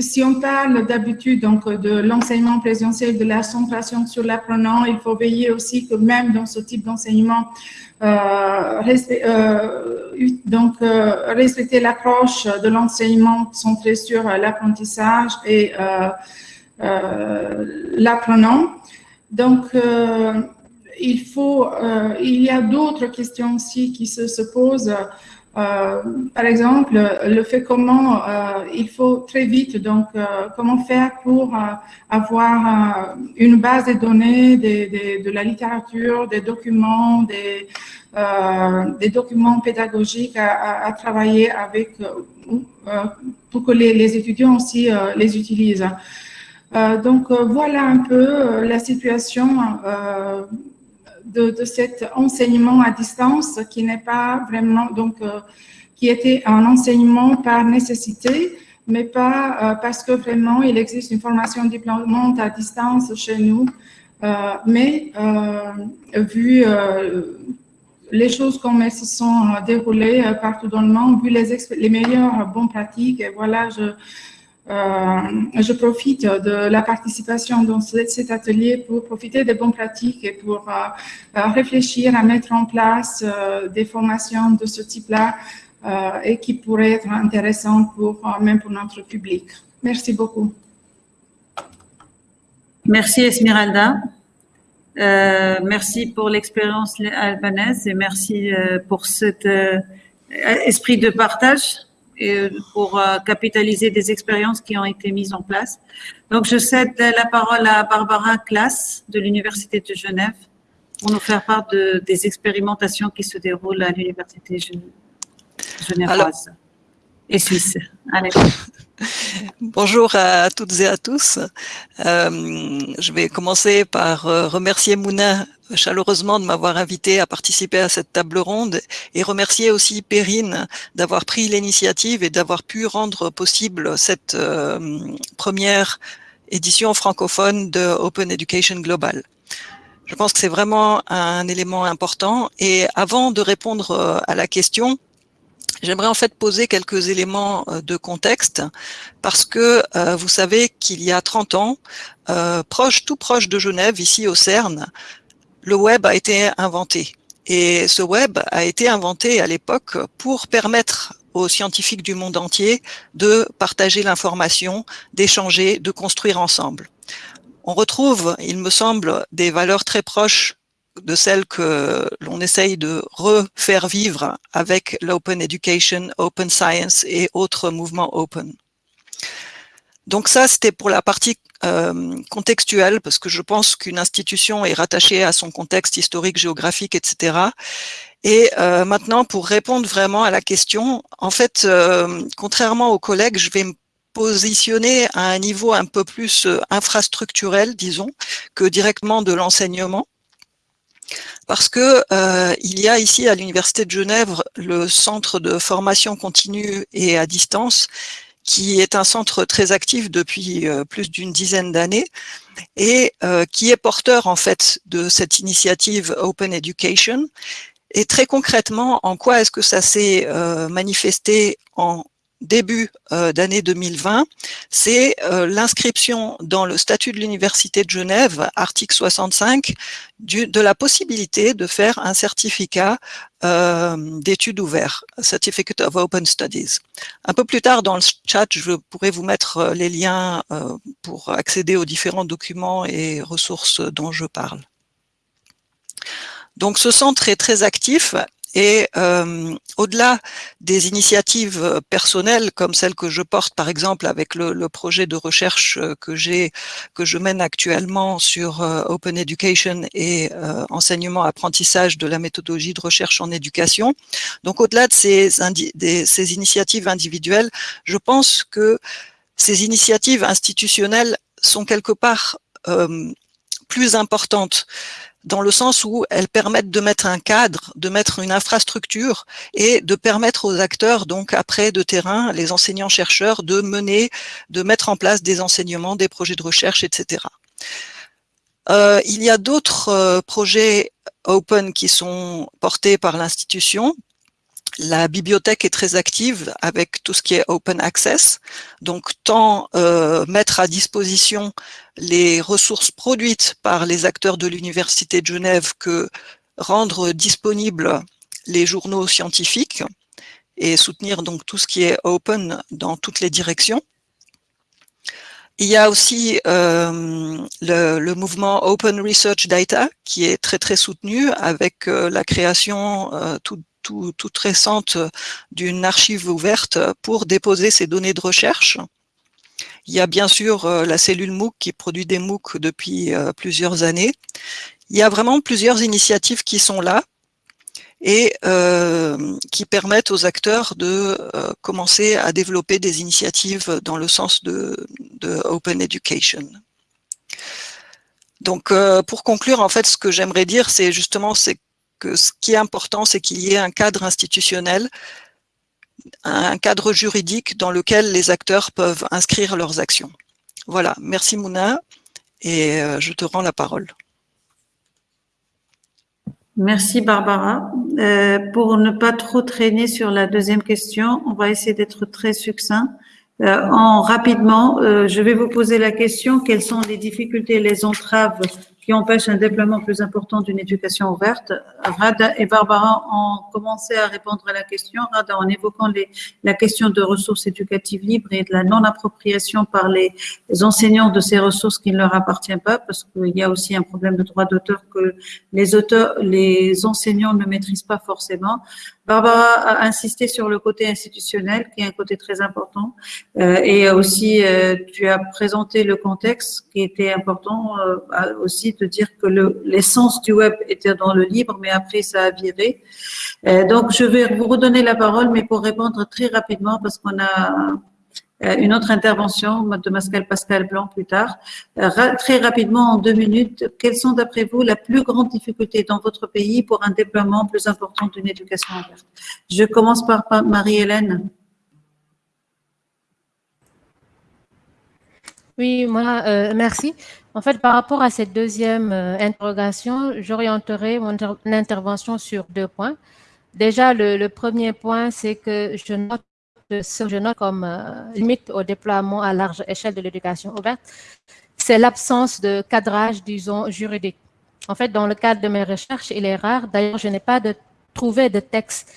si on parle d'habitude donc de l'enseignement présentiel, de la centration sur l'apprenant, il faut veiller aussi que même dans ce type d'enseignement, euh, euh, donc euh, respecter l'approche de l'enseignement centré sur l'apprentissage et l'apprenant. Donc il faut, il y a d'autres questions aussi qui se, se posent. Euh, par exemple, le fait comment euh, il faut très vite, donc euh, comment faire pour avoir une base de données de la littérature, des documents, des, documents pédagogiques à, travailler avec pour que les étudiants aussi les utilisent. Donc voilà un peu la situation de, de, cet enseignement à distance qui n'est pas vraiment, donc, euh, qui était un enseignement par nécessité, mais pas euh, parce que vraiment il existe une formation diplômante à distance chez nous. Euh, mais vu les choses comme elles se sont déroulées partout dans le monde, vu les, les meilleures bonnes pratiques, et voilà, je, euh, je profite de la participation dans cet atelier pour profiter des bonnes pratiques et pour euh, euh, réfléchir à mettre en place des formations de ce type-là et qui pourraient être intéressantes pour, même pour notre public. Merci beaucoup. Merci Esmeralda. Euh, merci pour l'expérience albanaise et merci pour cet esprit de partage et pour euh, capitaliser des expériences qui ont été mises en place. Donc, je cède la parole à Barbara Classe de l'Université de Genève pour nous faire part de, des expérimentations qui se déroulent à l'Université genevoise Bonjour à toutes et à tous. Euh, je vais commencer par euh, remercier Mouna chaleureusement de m'avoir invité à participer à cette table ronde et remercier aussi Perrine d'avoir pris l'initiative et d'avoir pu rendre possible cette euh, première édition francophone de Open Education Global. Je pense que c'est vraiment un élément important et avant de répondre euh, à la question, J'aimerais en fait poser quelques éléments euh, de contexte parce que vous savez qu'il y a 30 ans, proche, tout proche de Genève, ici au CERN, le web a été inventé. Et ce web a été inventé à l'époque pour permettre aux scientifiques du monde entier de partager l'information, d'échanger, de construire ensemble. On retrouve, il me semble, des valeurs très proches de celles que l'on essaye de refaire vivre avec l'open education, open science et autres mouvements open. Donc ça, c'était pour la partie euh, contextuelle, parce que je pense qu'une institution est rattachée à son contexte historique, géographique, etc. Et euh, maintenant, pour répondre vraiment à la question, en fait, euh, contrairement aux collègues, je vais me positionner à un niveau un peu plus infrastructurel, disons, que directement de l'enseignement parce que euh, il y a ici à l'Université de Genève le centre de formation continue et à distance, qui est un centre très actif depuis euh, plus d'une dizaine d'années et euh, qui est porteur en fait de cette initiative Open Education. Et très concrètement, en quoi est-ce que ça s'est manifesté en début euh, d'année 2020, c'est euh, l'inscription dans le statut de l'Université de Genève, article 65, du, de la possibilité de faire un certificat euh, d'études ouvertes, Certificate of Open Studies. Un peu plus tard dans le chat, je pourrais vous mettre les liens pour accéder aux différents documents et ressources dont je parle. Donc ce centre est très actif et euh, au-delà des initiatives personnelles comme celle que je porte par exemple avec le, projet de recherche euh, que j'ai, que je mène actuellement sur euh, Open Education et euh, enseignement apprentissage de la méthodologie de recherche en éducation. Donc au-delà de ces, ces initiatives individuelles, je pense que ces initiatives institutionnelles sont quelque part euh, plus importantes dans le sens où elles permettent de mettre un cadre, de mettre une infrastructure et de permettre aux acteurs, donc après de terrain, les enseignants-chercheurs, de mener, de mettre en place des enseignements, des projets de recherche, etc. Euh, il y a d'autres euh, projets open qui sont portés par l'institution. La bibliothèque est très active avec tout ce qui est open access, donc tant euh, mettre à disposition les ressources produites par les acteurs de l'Université de Genève que rendre disponibles les journaux scientifiques et soutenir donc tout ce qui est open dans toutes les directions. Il y a aussi euh, le, mouvement Open Research Data qui est très très soutenu avec euh, la création euh, tout, toute récente d'une archive ouverte pour déposer ces données de recherche. Il y a bien sûr euh, la cellule MOOC qui produit des MOOC depuis euh, plusieurs années. Il y a vraiment plusieurs initiatives qui sont là et euh, qui permettent aux acteurs de euh, commencer à développer des initiatives dans le sens de, Open Education. Donc, euh, pour conclure, en fait, ce que j'aimerais dire, c'est justement c'est que ce qui est important, c'est qu'il y ait un cadre institutionnel, un cadre juridique dans lequel les acteurs peuvent inscrire leurs actions. Voilà, merci Mouna, et euh, je te rends la parole. Merci Barbara. Euh, pour ne pas trop traîner sur la deuxième question, on va essayer d'être très succinct. Euh, en rapidement, je vais vous poser la question quelles sont les difficultés, les entraves qui empêche un déploiement plus important d'une éducation ouverte. Rada et Barbara ont commencé à répondre à la question, Rada en évoquant la question de ressources éducatives libres et de la non-appropriation par les, les, enseignants de ces ressources qui ne leur appartiennent pas, parce qu'il y a aussi un problème de droit d'auteur que les auteurs, les enseignants ne maîtrisent pas forcément. Barbara a insisté sur le côté institutionnel, qui est un côté très important, euh, et aussi euh, tu as présenté le contexte qui était important euh, aussi de dire que l'essence du web était dans le libre, mais après ça a viré. Euh, donc je vais vous redonner la parole, mais pour répondre très rapidement, parce qu'on a une autre intervention de Pascal Pascal Blanc plus tard. Euh, très rapidement, en deux minutes, quelles sont d'après vous la plus grande difficulté dans votre pays pour un déploiement plus important d'une éducation ouverte? Je commence par Marie-Hélène. Oui, moi, euh, merci. En fait, par rapport à cette deuxième euh, interrogation, j'orienterai mon inter intervention sur deux points. Déjà, le premier point, c'est que je note je note comme euh, limite au déploiement à large échelle de l'éducation ouverte, c'est l'absence de cadrage, disons, juridique. En fait, dans le cadre de mes recherches, il est rare, d'ailleurs, je n'ai pas de, trouvé de texte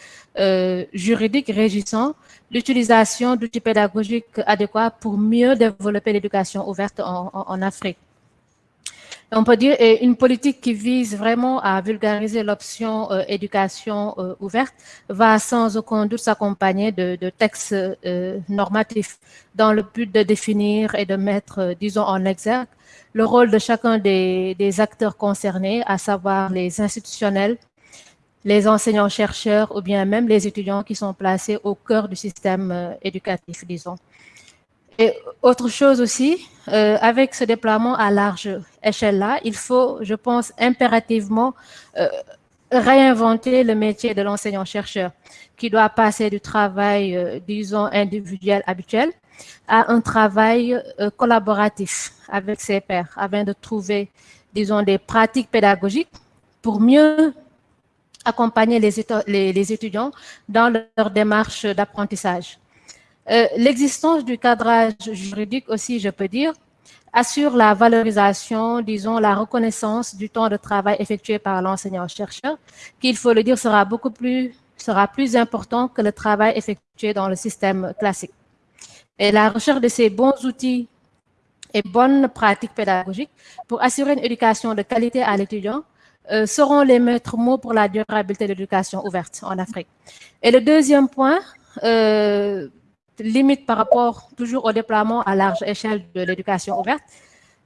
juridiques régissant l'utilisation d'outils pédagogiques adéquats pour mieux développer l'éducation ouverte en Afrique on peut dire une politique qui vise vraiment à vulgariser l'option euh, éducation euh, ouverte va sans aucun doute s'accompagner de, textes euh, normatifs dans le but de définir et de mettre, disons, en exergue le rôle de chacun des, acteurs concernés, à savoir les institutionnels, les enseignants-chercheurs ou bien même les étudiants qui sont placés au cœur du système éducatif, disons. Et autre chose aussi, euh, avec ce déploiement à large échelle-là, il faut, je pense, impérativement euh, réinventer le métier de l'enseignant-chercheur, qui doit passer du travail, euh, disons, individuel habituel à un travail collaboratif avec ses pairs, afin de trouver, disons, des pratiques pédagogiques pour mieux accompagner les, les étudiants dans leur démarche d'apprentissage. Euh, l'existence du cadrage juridique aussi, je peux dire, assure la valorisation, disons, la reconnaissance du temps de travail effectué par l'enseignant-chercheur, qui, il faut le dire, sera beaucoup plus, sera plus important que le travail effectué dans le système classique. Et la recherche de ces bons outils et bonnes pratiques pédagogiques pour assurer une éducation de qualité à l'étudiant euh, seront les maîtres mots pour la durabilité de l'éducation ouverte en Afrique. Et le deuxième point, euh, limite par rapport toujours au déploiement à large échelle de l'éducation ouverte,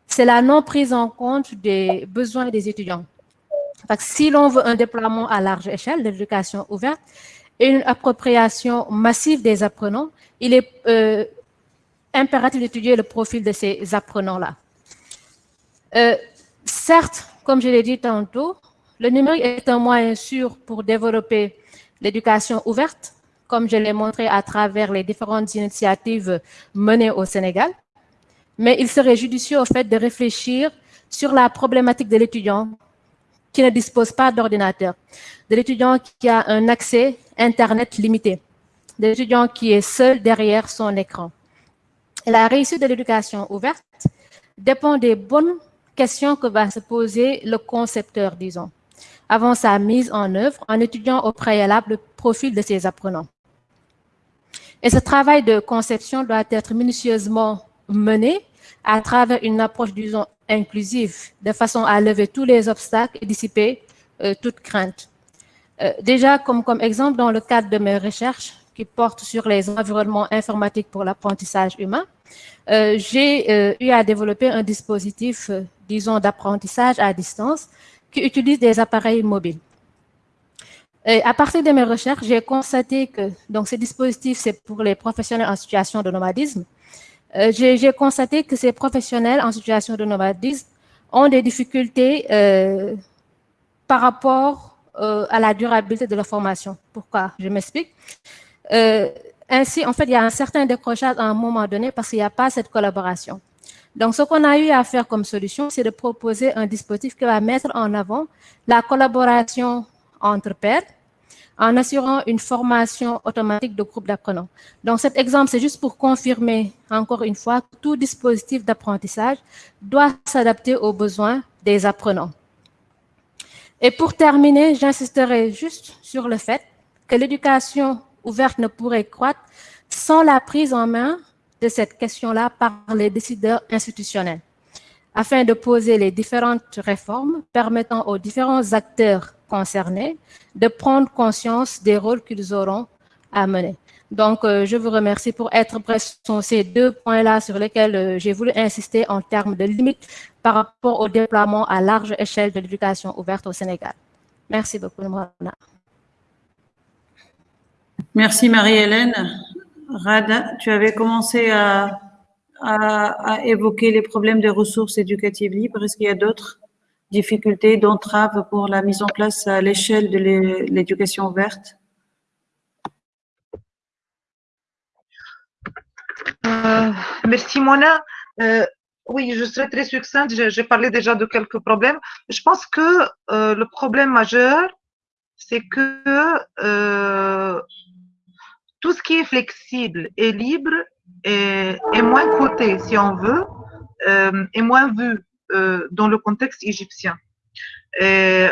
c'est la non prise en compte des besoins des étudiants. si l'on veut un déploiement à large échelle de l'éducation ouverte et une appropriation massive des apprenants, il est euh, impératif d'étudier le profil de ces apprenants-là. Euh, certes, comme je l'ai dit tantôt, le numérique est un moyen sûr pour développer l'éducation ouverte, comme je l'ai montré à travers les différentes initiatives menées au Sénégal. Mais il serait judicieux au fait de réfléchir sur la problématique de l'étudiant qui ne dispose pas d'ordinateur, de l'étudiant qui a un accès Internet limité, de l'étudiant qui est seul derrière son écran. la réussite de l'éducation ouverte dépend des bonnes questions que va se poser le concepteur, disons, avant sa mise en œuvre en étudiant au préalable le profil de ses apprenants. Et ce travail de conception doit être minutieusement mené à travers une approche, disons, inclusive, de façon à lever tous les obstacles et dissiper euh, toute crainte. Euh, déjà, comme, exemple, dans le cadre de mes recherches qui portent sur les environnements informatiques pour l'apprentissage humain, euh, j'ai eu à développer un dispositif, disons, d'apprentissage à distance qui utilise des appareils mobiles. Et à partir de mes recherches, j'ai constaté que donc, ce dispositif, c'est pour les professionnels en situation de nomadisme. Euh, j'ai constaté que ces professionnels en situation de nomadisme ont des difficultés euh, par rapport euh, à la durabilité de leur formation. Pourquoi? Je m'explique. Ainsi, en fait, il y a un certain décrochage à un moment donné parce qu'il n'y a pas cette collaboration. Donc, ce qu'on a eu à faire comme solution, c'est de proposer un dispositif qui va mettre en avant la collaboration entre pairs en assurant une formation automatique de groupe d'apprenants. Donc cet exemple, c'est juste pour confirmer encore une fois que tout dispositif d'apprentissage doit s'adapter aux besoins des apprenants. Et pour terminer, j'insisterai juste sur le fait que l'éducation ouverte ne pourrait croître sans la prise en main de cette question-là par les décideurs institutionnels, afin de poser les différentes réformes permettant aux différents acteurs concernés de prendre conscience des rôles qu'ils auront à mener. Donc, euh, je vous remercie pour être bref sur ces deux points-là sur lesquels euh, j'ai voulu insister en termes de limites par rapport au déploiement à large échelle de l'éducation ouverte au Sénégal. Merci beaucoup, Mona. Merci, Marie-Hélène. Rada, tu avais commencé à évoquer les problèmes des ressources éducatives libres. Est-ce qu'il y a d'autres difficultés, d'entraves pour la mise en place à l'échelle de l'éducation ouverte euh, Merci Mona. Euh, oui, je serai très succincte. J'ai parlé déjà de quelques problèmes. Je pense que euh, le problème majeur, c'est que tout ce qui est flexible et libre est, est moins coté, si on veut, est moins vu dans le contexte égyptien. Et,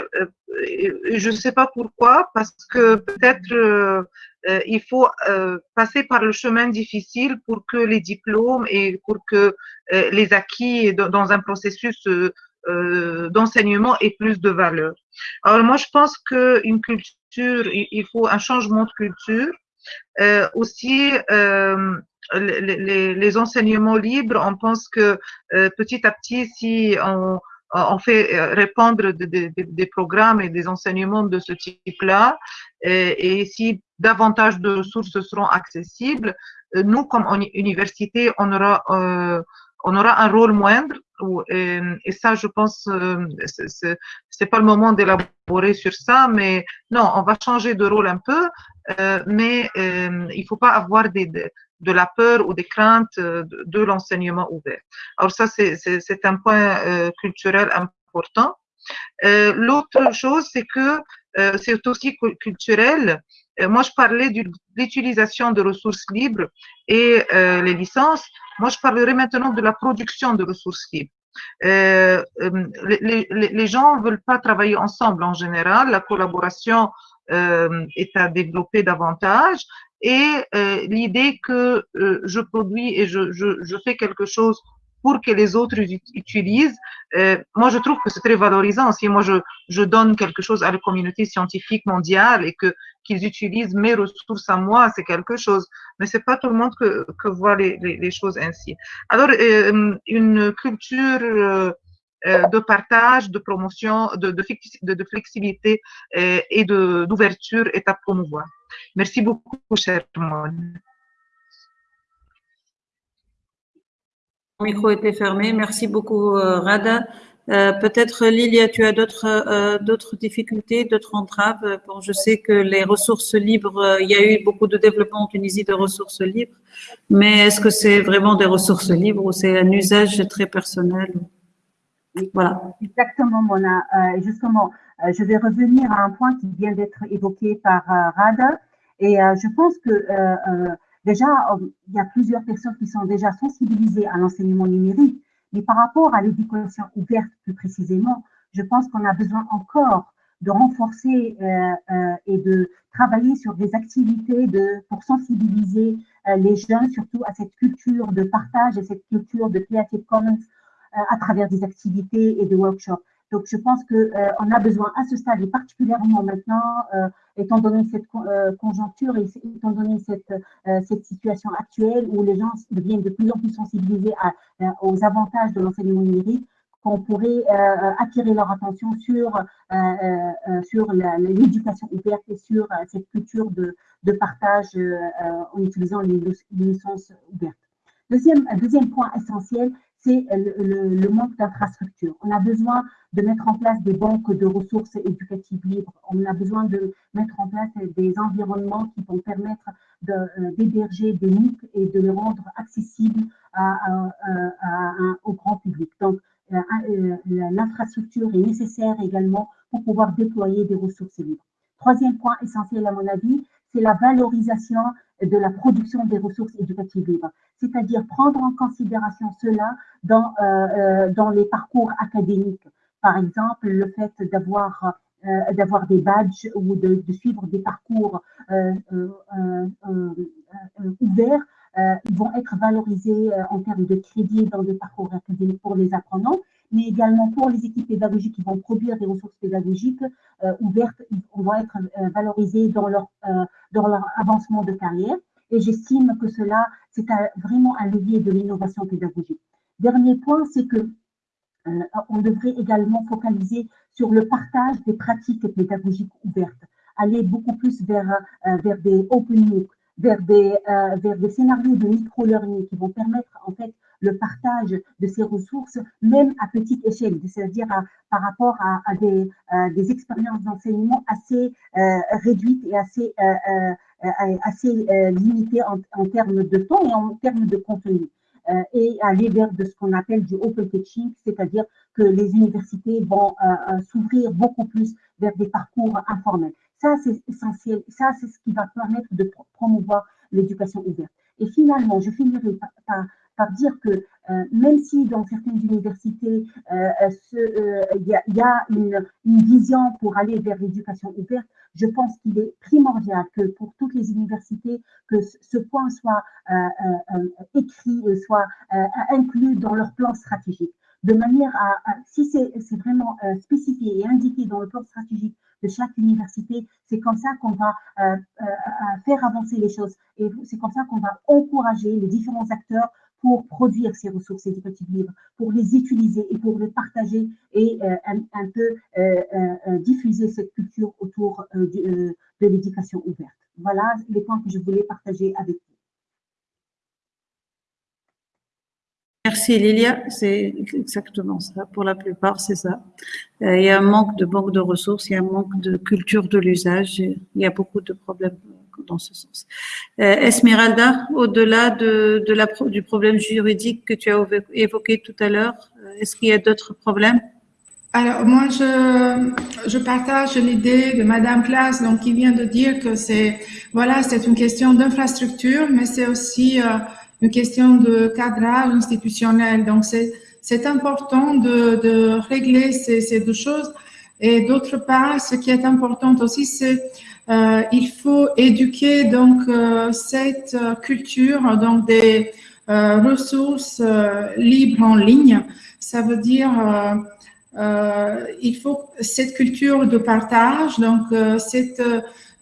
je ne sais pas pourquoi, parce que peut-être il faut passer par le chemin difficile pour que les diplômes et pour que les acquis dans un processus d'enseignement aient plus de valeur. Alors moi, je pense qu'une culture, il faut un changement de culture. Aussi, les, les, enseignements libres, on pense que euh, petit à petit, si on, on fait euh, répandre des programmes et des enseignements de ce type-là, et, et, si davantage de ressources seront accessibles, euh, nous, comme université, on aura, euh, on aura un rôle moindre. Et, et ça, je pense, euh, c'est pas le moment d'élaborer sur ça, mais non, on va changer de rôle un peu, euh, mais euh, il faut pas avoir des, de la peur ou des craintes euh, de, l'enseignement ouvert. Alors ça, c'est un point euh, culturel important. Euh, l'autre chose, c'est que c'est aussi culturel. Moi, je parlais de l'utilisation de ressources libres et les licences. Moi, je parlerai maintenant de la production de ressources libres. Euh, les, gens ne veulent pas travailler ensemble en général. La collaboration euh, est à développer davantage et euh, l'idée que euh, je produis et je, fais quelque chose pour que les autres utilisent, euh, moi je trouve que c'est très valorisant. Si moi je donne quelque chose à la communauté scientifique mondiale et que qu'ils utilisent mes ressources à moi, c'est quelque chose. Mais c'est pas tout le monde que, que voit les, les, choses ainsi. Alors euh, une culture euh, de partage, de promotion, de, de, flexibilité et d'ouverture est à promouvoir. Merci beaucoup, cher Mon micro était fermé. Merci beaucoup, euh, Rada. Euh, Peut-être, Lilia, tu as d'autres euh, d'autres difficultés, d'autres entraves? Bon, je sais que les ressources libres, euh, il y a eu beaucoup de développement en Tunisie de ressources libres, mais est-ce que c'est vraiment des ressources libres ou c'est un usage très personnel? Voilà. Exactement, Mona. Justement, je vais revenir à un point qui vient d'être évoqué par Rada. Et je pense que déjà, il y a plusieurs personnes qui sont déjà sensibilisées à l'enseignement numérique. Mais par rapport à l'éducation ouverte plus précisément, je pense qu'on a besoin encore de renforcer euh, et de travailler sur des activités pour sensibiliser euh, les jeunes, surtout à cette culture de partage et cette culture de Creative Commons euh, à travers des activités et des workshops. Donc, je pense qu'on euh, a besoin à ce stade, et particulièrement maintenant, euh, étant donné cette euh, conjoncture et étant donné cette, cette situation actuelle où les gens deviennent de plus en plus sensibilisés à, aux avantages de l'enseignement numérique, qu'on pourrait attirer leur attention sur, sur l'éducation ouverte et sur cette culture de, de partage en utilisant les, les licences ouvertes. Deuxième, deuxième point essentiel, c'est le, manque d'infrastructures. On a besoin de mettre en place des banques de ressources éducatives libres. On a besoin de mettre en place des environnements qui vont permettre euh, d'héberger des MOOC et de les rendre accessibles au grand public. Donc, euh, euh, l'infrastructure est nécessaire également pour pouvoir déployer des ressources libres. Troisième point essentiel à mon avis, c'est la valorisation de la production des ressources éducatives libres, c'est-à-dire prendre en considération cela dans, euh, euh, les parcours académiques. Par exemple, le fait d'avoir euh, d'avoir des badges ou de, suivre des parcours ouverts vont être valorisés en termes de crédits dans des parcours académiques pour les apprenants, mais également pour les équipes pédagogiques qui vont produire des ressources pédagogiques ouvertes, ils vont être valorisés dans leur, dans leur avancement de carrière. Et j'estime que cela, c'est vraiment un levier de l'innovation pédagogique. Dernier point, c'est que euh, on devrait également focaliser sur le partage des pratiques pédagogiques ouvertes, aller beaucoup plus vers, euh, vers des open MOOC, vers des, euh, vers des scénarios de micro-learning qui vont permettre en fait le partage de ces ressources, même à petite échelle, c'est-à-dire par rapport à, à des, expériences d'enseignement assez réduites et assez, limitées en, termes de temps et en termes de contenu. Euh, et aller vers de ce qu'on appelle du open teaching, c'est-à-dire que les universités vont euh, euh, s'ouvrir beaucoup plus vers des parcours informels. Ça, c'est essentiel. Ça, c'est ce qui va permettre de promouvoir l'éducation ouverte. Et finalement, je finirai par dire que même si dans certaines universités, il y a, y a une, vision pour aller vers l'éducation ouverte, je pense qu'il est primordial que pour toutes les universités, que ce point soit écrit, soit inclus dans leur plan stratégique. De manière à, si c'est vraiment euh, spécifié et indiqué dans le plan stratégique de chaque université, c'est comme ça qu'on va euh, euh, faire avancer les choses. Et c'est comme ça qu'on va encourager les différents acteurs pour produire ces ressources éducatives libres, pour les utiliser et pour les partager et un, un, peu diffuser cette culture autour de, de l'éducation ouverte. Voilà les points que je voulais partager avec vous. Merci Lilia, c'est exactement ça. Pour la plupart, c'est ça. Euh, il y a un manque de banque de ressources, il y a un manque de culture de l'usage. Il y a beaucoup de problèmes dans ce sens. Euh, Esmeralda, au-delà du problème juridique que tu as évoqué tout à l'heure, euh, est-ce qu'il y a d'autres problèmes? Alors moi je, partage l'idée de Madame Classe donc qui vient de dire que c'est voilà c'est une question d'infrastructure mais c'est aussi une question de cadrage institutionnel. Donc, c'est important de, régler ces, deux choses. Et d'autre part, ce qui est important aussi, c'est euh, il faut éduquer donc euh, cette culture donc des euh, ressources euh, libres en ligne. Ça veut dire euh, il faut cette culture de partage, donc cette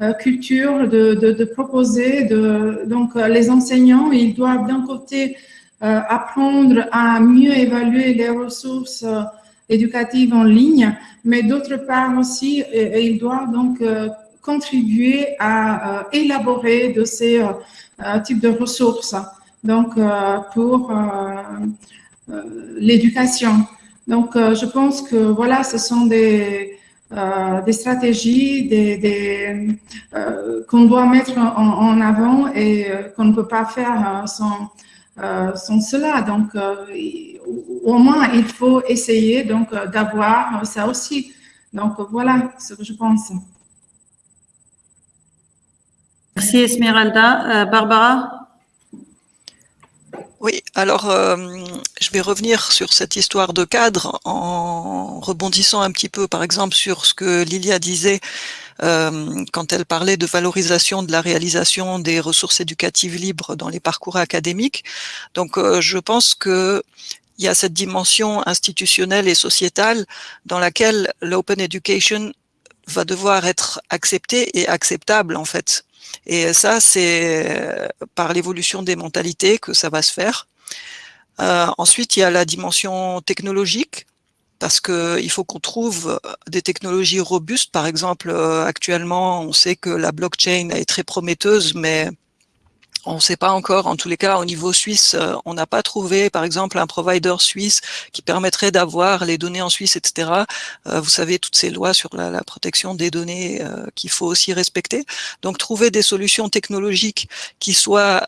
euh, culture de, proposer. Donc, euh, les enseignants, ils doivent d'un côté euh, apprendre à mieux évaluer les ressources éducatives en ligne, mais d'autre part aussi, ils doivent donc contribuer à élaborer de ces types de ressources. Donc, pour l'éducation. Donc, je pense que voilà, ce sont des, euh, des stratégies des, euh, qu'on doit mettre en, avant et euh, qu'on ne peut pas faire sans, sans cela. Donc, au moins, il faut essayer donc d'avoir ça aussi. Donc, voilà ce que je pense. Merci Esmeralda. Barbara? Oui, alors euh, je vais revenir sur cette histoire de cadre en rebondissant un petit peu, par exemple, sur ce que Lilia disait euh, quand elle parlait de valorisation de la réalisation des ressources éducatives libres dans les parcours académiques. Donc, euh, je pense que il y a cette dimension institutionnelle et sociétale dans laquelle l'open education va devoir être accepté et acceptable en fait et ça, c'est euh, par l'évolution des mentalités que ça va se faire. Euh, ensuite, il y a la dimension technologique, parce qu'il faut qu'on trouve des technologies robustes. Par exemple, euh, actuellement, on sait que la blockchain est très prometteuse, mais on ne sait pas encore, en tous les cas, au niveau suisse, euh, on n'a pas trouvé, par exemple, un provider suisse qui permettrait d'avoir les données en Suisse, etc. Euh, vous savez, toutes ces lois sur la, protection des données euh, qu'il faut aussi respecter. Donc, trouver des solutions technologiques qui soient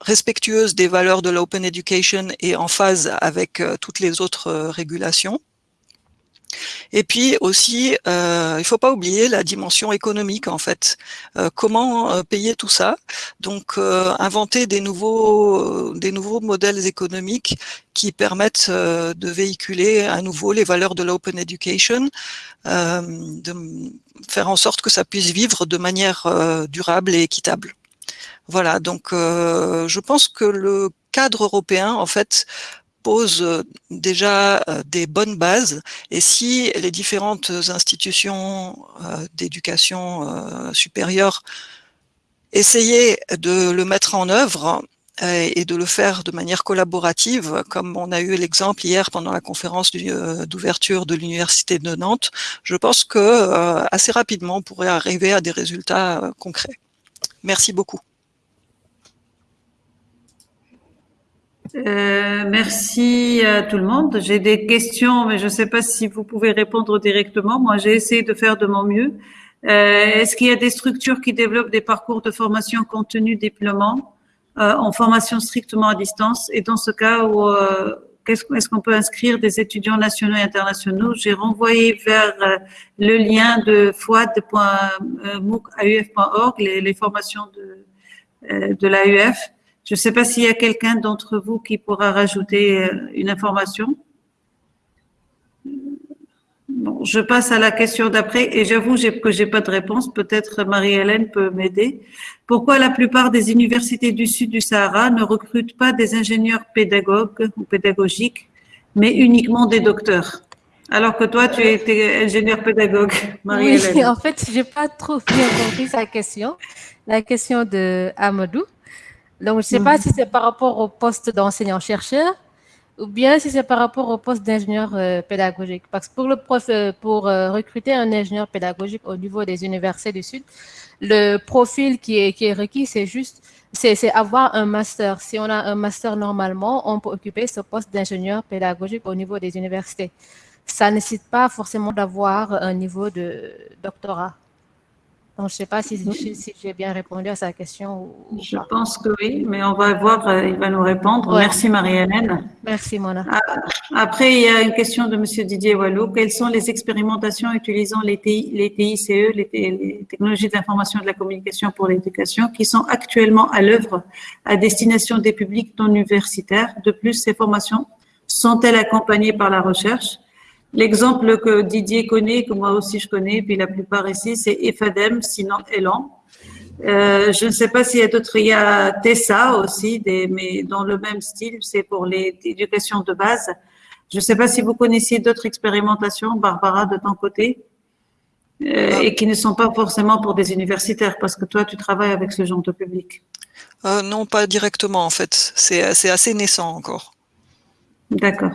respectueuses des valeurs de l'open education et en phase avec toutes les autres régulations. Et puis aussi, euh, il faut pas oublier la dimension économique en fait. Euh, comment euh, payer tout ça? Donc, euh, inventer des nouveaux, des nouveaux modèles économiques qui permettent de véhiculer à nouveau les valeurs de l'open education, de faire en sorte que ça puisse vivre de manière durable et équitable. Voilà, donc je pense que le cadre européen, en fait, pose euh, déjà euh, des bonnes bases et si les différentes institutions euh, d'éducation supérieure essayaient de le mettre en œuvre et de le faire de manière collaborative, comme on a eu l'exemple hier pendant la conférence d'ouverture de l'Université de Nantes, je pense que assez rapidement on pourrait arriver à des résultats concrets. Merci beaucoup. Euh, merci à tout le monde. J'ai des questions, mais je ne sais pas si vous pouvez répondre directement. Moi, j'ai essayé de faire de mon mieux. Euh, Est-ce qu'il y a des structures qui développent des parcours de formation contenu déploiement euh, en formation strictement à distance? Et dans ce cas, où euh, est-ce qu'on peut inscrire des étudiants nationaux et internationaux? J'ai renvoyé vers euh, le lien de foad.mooc.auf.org les, les formations de, de l'AUF Je ne sais pas s'il y a quelqu'un d'entre vous qui pourra rajouter une information. Bon, je passe à la question d'après et j'avoue que j'ai pas de réponse. Peut-être Marie-Hélène peut m'aider. Pourquoi la plupart des universités du sud du Sahara ne recrutent pas des ingénieurs pédagogues ou pédagogiques, mais uniquement des docteurs? Alors que toi, tu es ingénieur pédagogue, Marie-Hélène. Oui, en fait, j'ai pas trop bien compris sa question. La question de Amadou. Donc, je ne sais pas mhm. si c'est par rapport au poste d'enseignant-chercheur ou bien si c'est par rapport au poste d'ingénieur euh, pédagogique. Parce que pour, le prof, euh, pour euh, recruter un ingénieur pédagogique au niveau des universités du Sud, le profil qui est, qui est requis, c'est juste c'est avoir un master. Si on a un master normalement, on peut occuper ce poste d'ingénieur pédagogique au niveau des universités. Ça ne nécessite pas forcément d'avoir un niveau de doctorat je ne sais pas si, j'ai bien répondu à sa question. je pense que oui, mais on va voir, euh, il va nous répondre. Merci Marie-Hélène. Merci Mona. Ah, après, il y a une question de M. Didier Wallou. Quelles sont les expérimentations utilisant les, les TICE, les, les technologies d'information et de la communication pour l'éducation, qui sont actuellement à l'œuvre à destination des publics non universitaires? De plus, ces formations sont-elles accompagnées par la recherche? L'exemple que Didier connaît, que moi aussi je connais, puis la plupart ici, c'est EFADEM, sinon Elan. Euh, je ne sais pas s'il y a d'autres. Il y a Tessa aussi, des, mais dans le même style, c'est pour l'éducation de base. Je ne sais pas si vous connaissiez d'autres expérimentations, Barbara, de ton côté, euh, et qui ne sont pas forcément pour des universitaires, parce que toi, tu travailles avec ce genre de public. Euh, non, pas directement, en fait. C'est assez naissant encore. D'accord.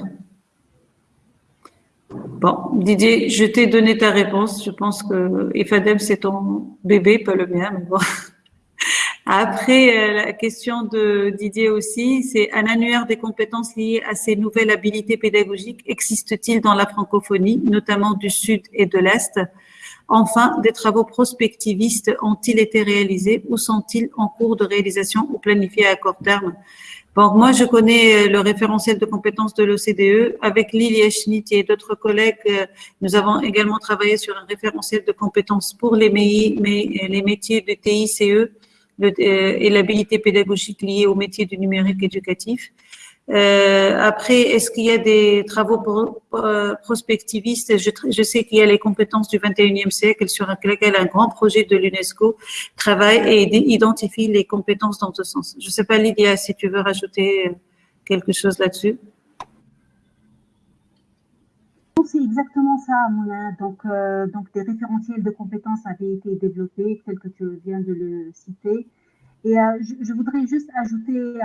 Bon, Didier, je t'ai donné ta réponse. Je pense que Efadem, c'est ton bébé, pas le mien. Après, euh, la question de Didier aussi, c'est un annuaire des compétences liées à ces nouvelles habilités pédagogiques existe-t-il dans la francophonie, notamment du Sud et de l'Est? Enfin, des travaux prospectivistes ont-ils été réalisés ou sont-ils en cours de réalisation ou planifiés à court terme? Bon, moi, je connais euh, le référentiel de compétences de l'OCDE. Avec Lily Eschnit et d'autres collègues, euh, nous avons également travaillé sur un référentiel de compétences pour les, euh, métiers de TICE et l'habilité pédagogique liée au métier du numérique éducatif. Euh, après, est-ce qu'il y a des travaux euh, prospectivistes? Je, sais qu'il y a les compétences du 21e siècle sur lesquelles un grand projet de l'UNESCO travaille et identifie les compétences dans ce sens. Je ne sais pas, Lydia, si tu veux rajouter quelque chose là-dessus. C'est exactement ça, Mouna. Donc, euh, donc, des référentiels de compétences avaient été développés, tel que tu viens de le citer. Et euh, je, voudrais juste ajouter, euh,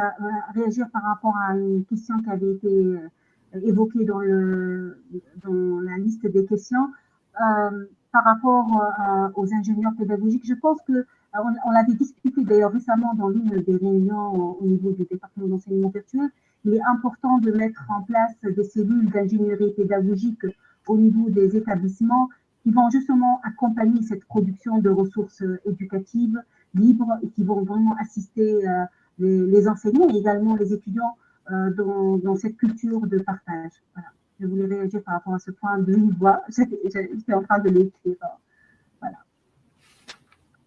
réagir par rapport à une question qui avait été euh, évoquée dans la liste des questions. par rapport aux ingénieurs pédagogiques, je pense que on, l'avait discuté d'ailleurs récemment dans l'une des réunions au niveau du département d'enseignement virtuel. Il est important de mettre en place des cellules d'ingénierie pédagogique au niveau des établissements qui vont justement accompagner cette production de ressources éducatives, libres qui vont vraiment assister euh, les, enseignants et également les étudiants euh, dans, cette culture de partage. Je voulais réagir par rapport à ce point de voix. J'étais en train de l'écrire. Voilà.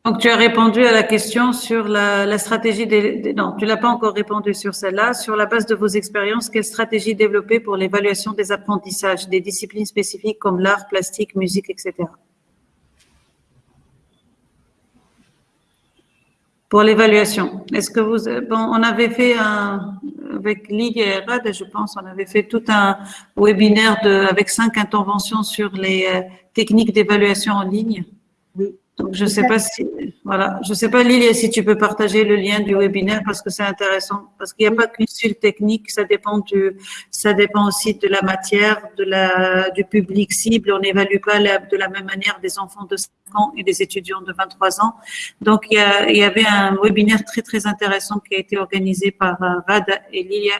Donc, tu as répondu à la question sur la, stratégie des, Non, tu l'as pas encore répondu sur celle-là. Sur la base de vos expériences, quelle stratégie développer pour l'évaluation des apprentissages, des disciplines spécifiques comme l'art, plastique, musique, etc. pour l'évaluation. Est-ce que vous, bon, on avait fait un, avec Ligue et RAD, je pense, on avait fait tout un webinaire de, avec cinq interventions sur les euh, techniques d'évaluation en ligne. Oui. Donc, je sais pas si, voilà, je sais pas, Lilia, si tu peux partager le lien du webinaire parce que c'est intéressant, parce qu'il n'y a pas qu'une seule technique, ça dépend du, ça dépend aussi de la matière, de la, du public cible. On n'évalue pas de la même manière des enfants de 5 ans et des étudiants de 23 ans. Donc, il y, il y avait un webinaire très, très intéressant qui a été organisé par euh, Rad et Lilia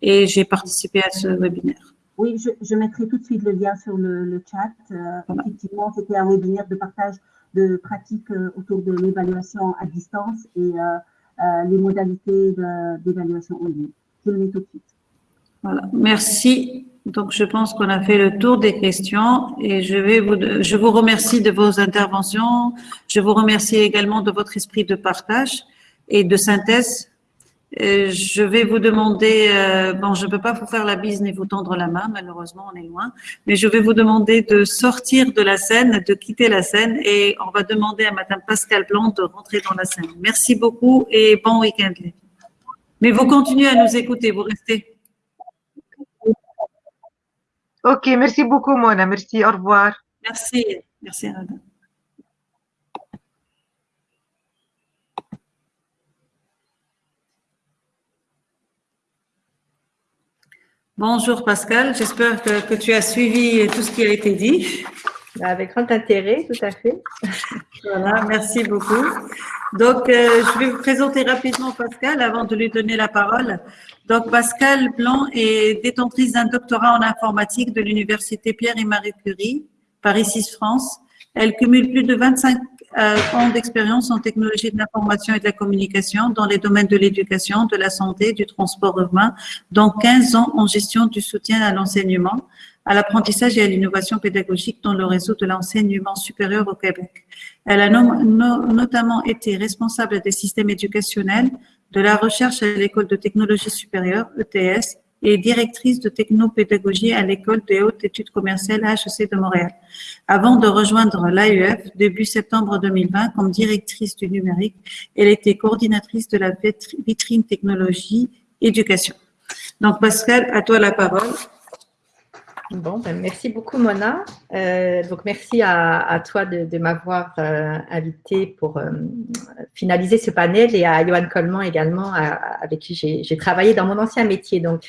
et j'ai participé à ce webinaire. Oui, je, mettrai tout de suite le lien sur le, chat. Euh, effectivement, c'était un webinaire de partage de pratiques euh, autour de l'évaluation à distance et euh, les modalités d'évaluation en ligne. Je le mets tout de suite. Voilà, merci. Donc, je pense qu'on a fait le tour des questions et je vais vous, je vous remercie de vos interventions. Je vous remercie également de votre esprit de partage et de synthèse je vais vous demander, bon, je ne peux pas vous faire la bise ni vous tendre la main, malheureusement, on est loin, mais je vais vous demander de sortir de la scène, de quitter la scène et on va demander à Madame Pascal Blanc de rentrer dans la scène. Merci beaucoup et bon week-end. Mais vous continuez à nous écouter, vous restez. Ok, merci beaucoup, Mona. Merci, au revoir. Merci, merci, Anna. Bonjour Pascal, j'espère que, tu as suivi tout ce qui a été dit. Bah, avec grand intérêt, tout à fait. Voilà, merci beaucoup. Donc, euh, je vais vous présenter rapidement Pascal avant de lui donner la parole. Donc, Pascal Blanc est détentrice d'un doctorat en informatique de l'Université Pierre et Marie Curie, Paris 6 France. Elle cumule plus de 25 euh, ans d'expérience en technologie de l'information et de la communication dans les domaines de l'éducation, de la santé, du transport urbain, dont 15 ans en gestion du soutien à l'enseignement, à l'apprentissage et à l'innovation pédagogique dans le réseau de l'enseignement supérieur au Québec. Elle a notamment été responsable des systèmes éducationnels, de la recherche à l'école de technologie supérieure, ETS, et directrice de technopédagogie à l'école des hautes études commerciales HEC de Montréal. Avant de rejoindre l'AEF, début septembre 2020, comme directrice du numérique, elle était coordinatrice de la vitrine technologie éducation. Donc Pascal, à toi la parole. Bon, ben, merci beaucoup Mona. Euh, donc merci à, toi de, m'avoir euh, invité pour euh, finaliser ce panel et à Johan Coleman également avec qui j'ai travaillé dans mon ancien métier. Donc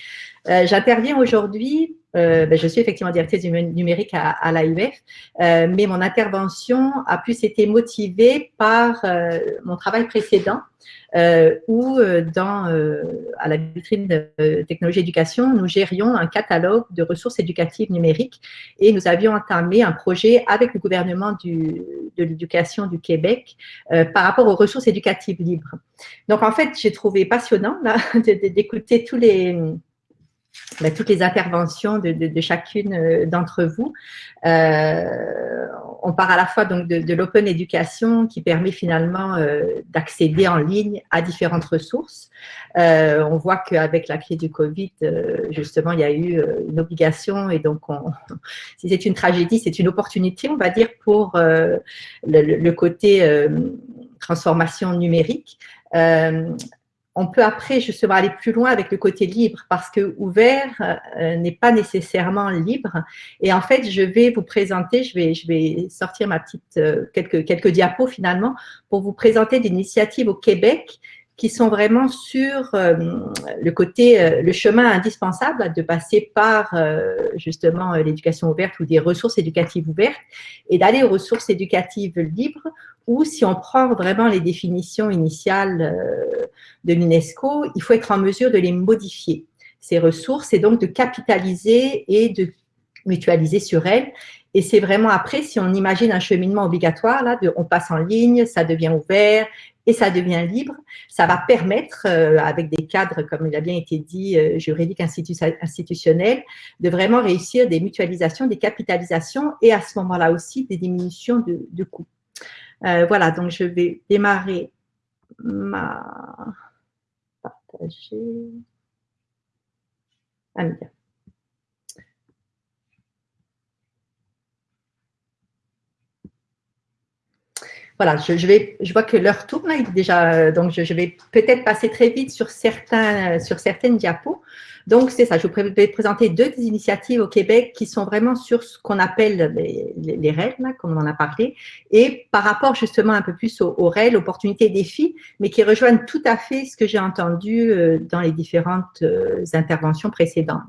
j'interviens aujourd'hui ben, je suis effectivement directrice du numérique à, à l'AUF, mais mon intervention a plus été motivée par mon travail précédent euh, où euh, dans, euh, à la vitrine de technologie éducation, nous gérions un catalogue de ressources éducatives numériques et nous avions entamé un projet avec le gouvernement du, de l'éducation du Québec par rapport aux ressources éducatives libres. Donc, en fait, j'ai trouvé passionnant d'écouter tous les bah, toutes les interventions de, chacune euh, d'entre vous. Euh, on part à la fois donc de, l'open education qui permet finalement euh, d'accéder en ligne à différentes ressources. On voit qu'avec la crise du Covid, justement, il y a eu une obligation et donc on, si c'est une tragédie, c'est une opportunité, on va dire, pour le, côté transformation numérique on peut après justement aller plus loin avec le côté libre parce que ouvert euh, n'est pas nécessairement libre. Et en fait, je vais vous présenter, je vais, je vais sortir ma petite euh, quelques quelques diapos finalement pour vous présenter des initiatives au Québec qui sont vraiment sur euh, le côté, le chemin indispensable de passer par justement l'éducation ouverte ou des ressources éducatives ouvertes et d'aller aux ressources éducatives libres ou si on prend vraiment les définitions initiales euh, de l'UNESCO, il faut être en mesure de les modifier, ces ressources, et donc de capitaliser et de mutualiser sur elles. Et c'est vraiment après, si on imagine un cheminement obligatoire, là, de, on passe en ligne, ça devient ouvert et ça devient libre, ça va permettre, euh, avec des cadres, comme il a bien été dit, euh, juridiques institutionnels, de vraiment réussir des mutualisations, des capitalisations et à ce moment-là aussi des diminutions de, de coûts. Euh, voilà, donc je vais démarrer ma partager. Voilà, je, vais, je vois que l'heure tourne déjà, donc je, je vais peut-être passer très vite sur, certains, sur certaines diapos. Donc, c'est ça, je vais présenter deux initiatives au Québec qui sont vraiment sur ce qu'on appelle les, règles, comme on en a parlé, et par rapport justement un peu plus aux, aux opportunités et défis, mais qui rejoignent tout à fait ce que j'ai entendu euh, dans les différentes euh, interventions précédentes.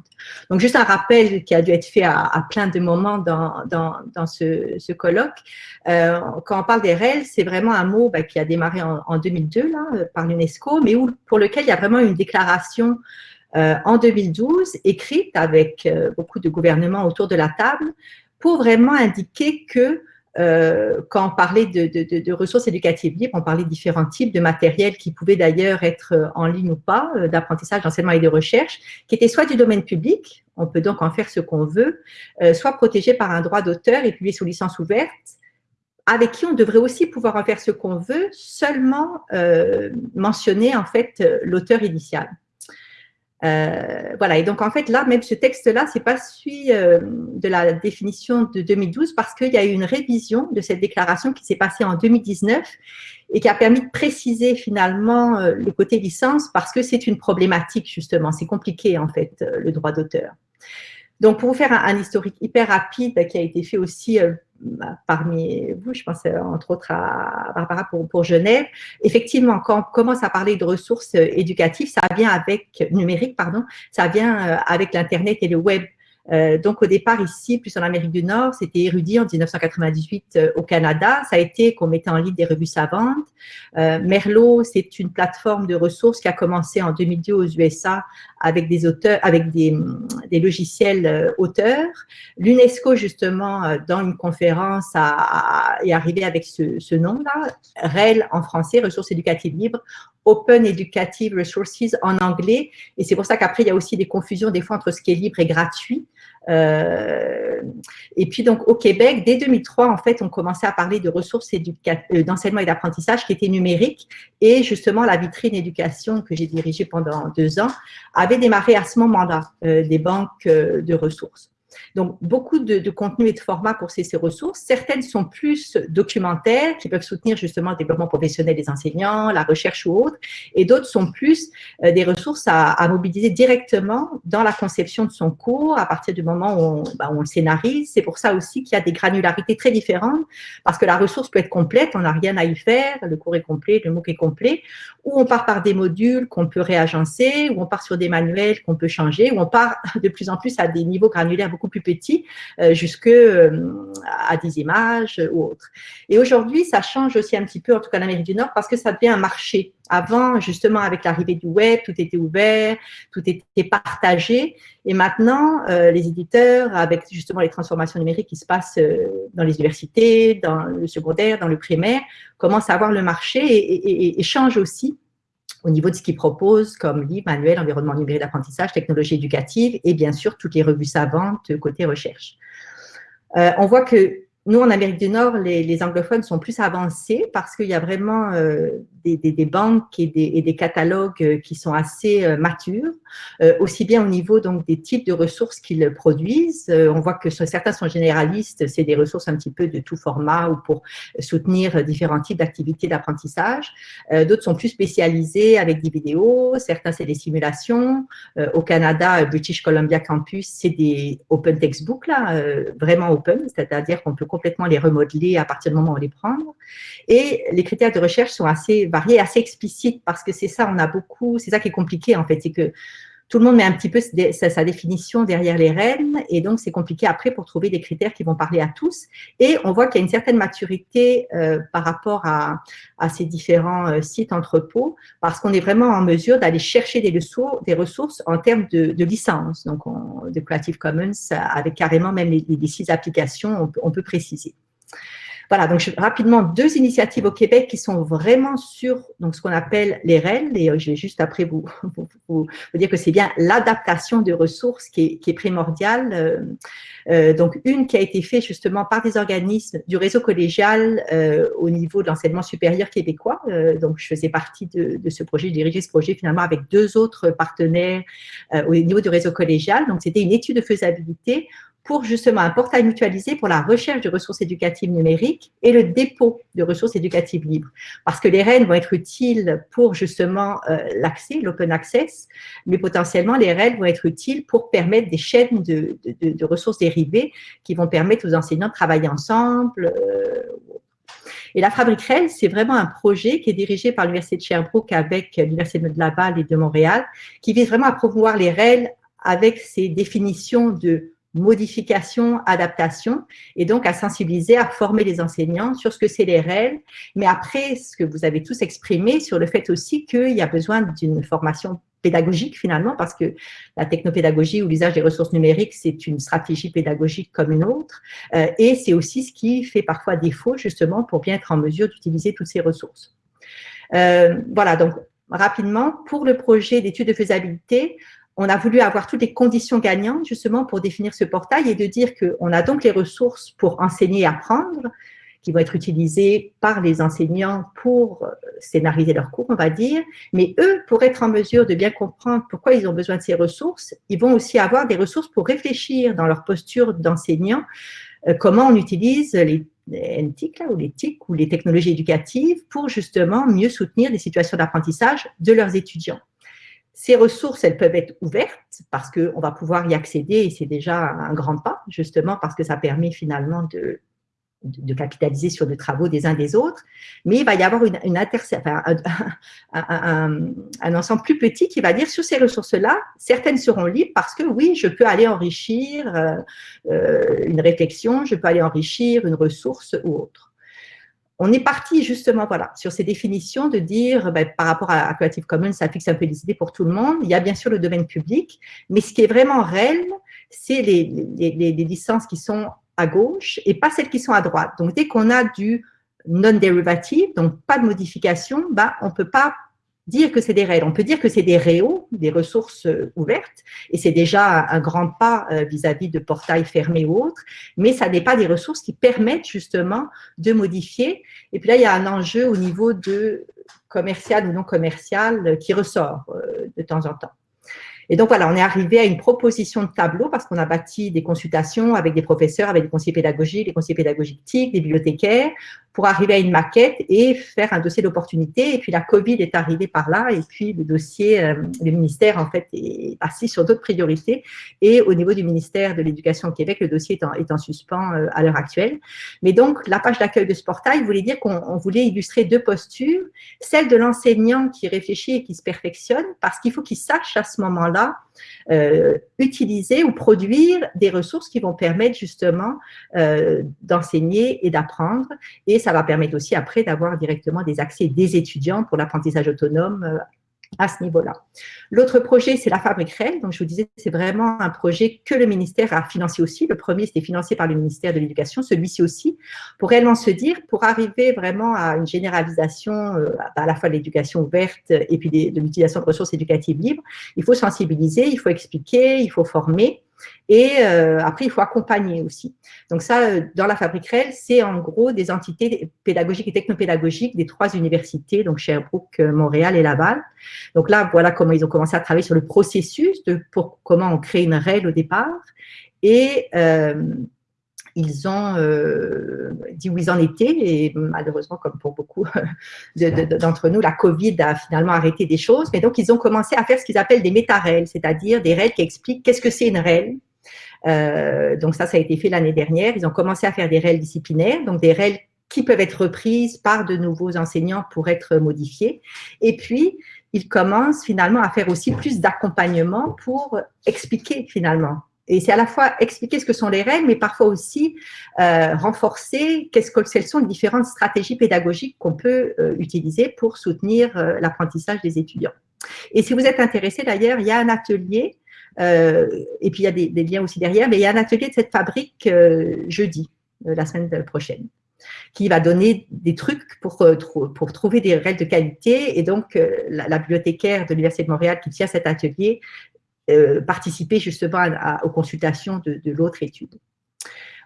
Donc, juste un rappel qui a dû être fait à, plein de moments dans, dans, ce, colloque. Euh, quand on parle des règles, c'est vraiment un mot bah, qui a démarré en, en 2002 là, par l'UNESCO, mais où, pour lequel il y a vraiment une déclaration en 2012, écrite avec euh, beaucoup de gouvernements autour de la table, pour vraiment indiquer que euh, quand on parlait de, ressources éducatives libres, on parlait de différents types de matériel qui pouvaient d'ailleurs être en ligne ou pas, d'apprentissage, d'enseignement et de recherche, qui étaient soit du domaine public, on peut donc en faire ce qu'on veut, soit protégés par un droit d'auteur et publiés sous licence ouverte, avec qui on devrait aussi pouvoir en faire ce qu'on veut, seulement euh, mentionner en fait l'auteur initial. Euh, voilà, et donc en fait là, même ce texte-là, c'est pas celui euh, de la définition de 2012 parce qu'il y a eu une révision de cette déclaration qui s'est passée en 2019 et qui a permis de préciser finalement euh, le côté licence parce que c'est une problématique justement, c'est compliqué en fait le droit d'auteur. Donc pour vous faire un, historique hyper rapide qui a été fait aussi parmi vous, je pense entre autres à Barbara pour, pour Genève, effectivement, quand on commence à parler de ressources éducatives, ça vient avec, numérique, pardon, ça vient euh, avec l'Internet et le web. Euh, donc au départ ici, plus en Amérique du Nord, c'était érudit en 1998 euh, au Canada. Ça a été qu'on mettait en ligne des revues savantes. Euh, Merlot, c'est une plateforme de ressources qui a commencé en 2002 aux USA avec des auteurs, avec des, logiciels euh, auteurs. L'UNESCO justement dans une conférence a, est arrivé avec ce, ce nom-là, REL en français, ressources éducatives libres, Open Educative Resources en anglais. Et c'est pour ça qu'après, il y a aussi des confusions des fois entre ce qui est libre et gratuit. Euh, et puis donc au Québec, dès 2003, en fait, on commençait à parler de ressources euh, d'enseignement et d'apprentissage qui étaient numériques. Et justement, la vitrine éducation que j'ai dirigée pendant deux ans avait démarré à ce moment-là euh, des banques de ressources. Donc, beaucoup de, de contenu et de formats pour ces, ces, ressources. Certaines sont plus documentaires, qui peuvent soutenir justement le développement professionnel des enseignants, la recherche ou autre, et d'autres sont plus euh, des ressources à, mobiliser directement dans la conception de son cours à partir du moment où on, bah, on le scénarise. C'est pour ça aussi qu'il y a des granularités très différentes, parce que la ressource peut être complète, on n'a rien à y faire, le cours est complet, le MOOC est complet, ou on part par des modules qu'on peut réagencer, ou on part sur des manuels qu'on peut changer, ou on part de plus en plus à des niveaux granulaires beaucoup plus petits, euh, jusque euh, à des images ou autres. Et aujourd'hui, ça change aussi un petit peu, en tout cas en Amérique du Nord, parce que ça devient un marché. Avant, justement, avec l'arrivée du web, tout était ouvert, tout était partagé. Et maintenant, euh, les éditeurs, avec justement les transformations numériques qui se passent dans les universités, dans le secondaire, dans le primaire, commencent à avoir le marché et, et changent aussi au niveau de ce qu'ils proposent comme livres, manuels, environnement numérique d'apprentissage, technologie éducative et bien sûr toutes les revues savantes côté recherche. Euh, on voit que nous, en Amérique du Nord, les, anglophones sont plus avancés parce qu'il y a vraiment euh, des, banques et des, et des, catalogues euh, qui sont assez euh, matures, aussi bien au niveau donc des types de ressources qu'ils produisent. on voit que certains sont généralistes, c'est des ressources un petit peu de tout format ou pour soutenir différents types d'activités d'apprentissage. D'autres sont plus spécialisés avec des vidéos, certains c'est des simulations. au Canada, British Columbia Campus, c'est des open textbooks, là, vraiment open, c'est-à-dire qu'on peut complètement les remodeler à partir du moment où on les prend. Et les critères de recherche sont assez variés, assez explicites, parce que c'est ça, on a beaucoup, c'est ça qui est compliqué en fait, c'est que tout le monde met un petit peu sa, définition derrière les règles, et donc c'est compliqué après pour trouver des critères qui vont parler à tous. Et on voit qu'il y a une certaine maturité euh, par rapport à, ces différents euh, sites entrepôts, parce qu'on est vraiment en mesure d'aller chercher des, ressources, en termes de, licence, donc de Creative Commons, avec carrément même les six applications, on peut préciser. Voilà, donc rapidement, deux initiatives au Québec qui sont vraiment sur donc, ce qu'on appelle les REL, et euh, je vais juste après vous, vous, dire que c'est bien l'adaptation de ressources qui est, primordiale. Euh, euh, donc, une qui a été faite justement par des organismes du réseau collégial au niveau de l'enseignement supérieur québécois. Donc, je faisais partie de, de, ce projet, je dirigeais ce projet finalement avec deux autres partenaires au niveau du réseau collégial. Donc, c'était une étude de faisabilité pour justement un portail mutualisé pour la recherche de ressources éducatives numériques et le dépôt de ressources éducatives libres. Parce que les REN vont être utiles pour justement euh, l'accès, l'open access, mais potentiellement les REN vont être utiles pour permettre des chaînes de, ressources dérivées qui vont permettre aux enseignants de travailler ensemble. Euh, et la Fabrique REL, c'est vraiment un projet qui est dirigé par l'Université de Sherbrooke avec l'Université de Laval et de Montréal, qui vise vraiment à promouvoir les REL avec ses définitions de modification, adaptation, et donc à sensibiliser, à former les enseignants sur ce que c'est les règles, mais après, ce que vous avez tous exprimé sur le fait aussi qu'il y a besoin d'une formation pédagogique finalement, parce que la technopédagogie ou l'usage des ressources numériques, c'est une stratégie pédagogique comme une autre, euh, et c'est aussi ce qui fait parfois défaut justement pour bien être en mesure d'utiliser toutes ces ressources. Euh, voilà, donc rapidement, pour le projet d'étude de faisabilité, on a voulu avoir toutes les conditions gagnantes justement pour définir ce portail et de dire qu'on a donc les ressources pour enseigner et apprendre, qui vont être utilisés par les enseignants pour euh, scénariser leurs cours, on va dire, mais eux, pour être en mesure de bien comprendre pourquoi ils ont besoin de ces ressources, ils vont aussi avoir des ressources pour réfléchir dans leur posture d'enseignant, euh, comment on utilise les NTIC, ou les TIC, ou les technologies éducatives, pour justement mieux soutenir les situations d'apprentissage de leurs étudiants. Ces ressources, elles peuvent être ouvertes parce qu'on va pouvoir y accéder et c'est déjà un grand pas, justement parce que ça permet finalement de, capitaliser sur les travaux des uns des autres, mais il va y avoir une, une un, ensemble plus petit qui va dire sur ces ressources-là, certaines seront libres parce que oui, je peux aller enrichir euh, euh, une réflexion, je peux aller enrichir une ressource ou autre on est parti justement voilà, sur ces définitions de dire, ben, par rapport à, Creative Commons, ça fixe un peu les idées pour tout le monde. Il y a bien sûr le domaine public, mais ce qui est vraiment réel, c'est les, les, licences qui sont à gauche et pas celles qui sont à droite. Donc, dès qu'on a du non-dérivatif, donc pas de modification, ben, on ne peut pas dire que c'est des règles. On peut dire que c'est des réaux, des ressources euh, ouvertes, et c'est déjà un grand pas euh, vis-à-vis de portails fermés ou autres, mais ça n'est pas des ressources qui permettent justement de modifier. Et puis là, il y a un enjeu au niveau de commercial ou non commercial euh, qui ressort de temps en temps. Et donc, voilà, on est arrivé à une proposition de tableau parce qu'on a bâti des consultations avec des professeurs, avec des conseillers pédagogiques, des conseillers pédagogiques des bibliothécaires, pour arriver à une maquette et faire un dossier d'opportunité. Et puis, la Covid est arrivée par là et puis le dossier, euh, le ministère, en fait, est parti sur d'autres priorités. Et au niveau du ministère de l'Éducation au Québec, le dossier est en, est en suspens euh, à l'heure actuelle. Mais donc, la page d'accueil de ce portail voulait dire qu'on voulait illustrer deux postures, celle de l'enseignant qui réfléchit et qui se perfectionne, parce qu'il faut qu'il sache à ce moment-là euh, utiliser ou produire des ressources qui vont permettre justement euh, d'enseigner et d'apprendre. Et ça va permettre aussi après d'avoir directement des accès des étudiants pour l'apprentissage autonome euh, à ce niveau-là. L'autre projet, c'est la Fabrique Réelle. Donc, je vous disais, c'est vraiment un projet que le ministère a financé aussi. Le premier, c'était financé par le ministère de l'Éducation, celui-ci aussi, pour réellement se dire, pour arriver vraiment à une généralisation euh, à la fois de l'éducation ouverte et puis de l'utilisation de ressources éducatives libres, il faut sensibiliser, il faut expliquer, il faut former. Et euh, après, il faut accompagner aussi. Donc ça, euh, dans la Fabrique Réelle, c'est en gros des entités pédagogiques et technopédagogiques des trois universités, donc Sherbrooke, euh, Montréal et Laval. Donc là, voilà comment ils ont commencé à travailler sur le processus de pour comment on crée une REL au départ. Et ils ont dit où ils en étaient et malheureusement, comme pour beaucoup d'entre nous, la Covid a finalement arrêté des choses. Mais donc, ils ont commencé à faire ce qu'ils appellent des méta-REL, c'est-à-dire des REL qui expliquent qu'est-ce que c'est une REL. Euh, donc ça, ça a été fait l'année dernière. Ils ont commencé à faire des REL disciplinaires, donc des REL qui peuvent être reprises par de nouveaux enseignants pour être modifiées. Et puis, ils commencent finalement à faire aussi plus d'accompagnement pour expliquer finalement et c'est à la fois expliquer ce que sont les règles, mais parfois aussi euh, renforcer quelles sont les différentes stratégies pédagogiques qu'on peut euh, utiliser pour soutenir euh, l'apprentissage des étudiants. Et si vous êtes intéressé, d'ailleurs, il y a un atelier, et puis il y a des, des, liens aussi derrière, mais il y a un atelier de cette fabrique jeudi, la semaine prochaine qui va donner des trucs pour, pour trouver des règles de qualité. Et donc, la, la bibliothécaire de l'Université de Montréal qui tient cet atelier euh, participer justement aux consultations de, l'autre étude.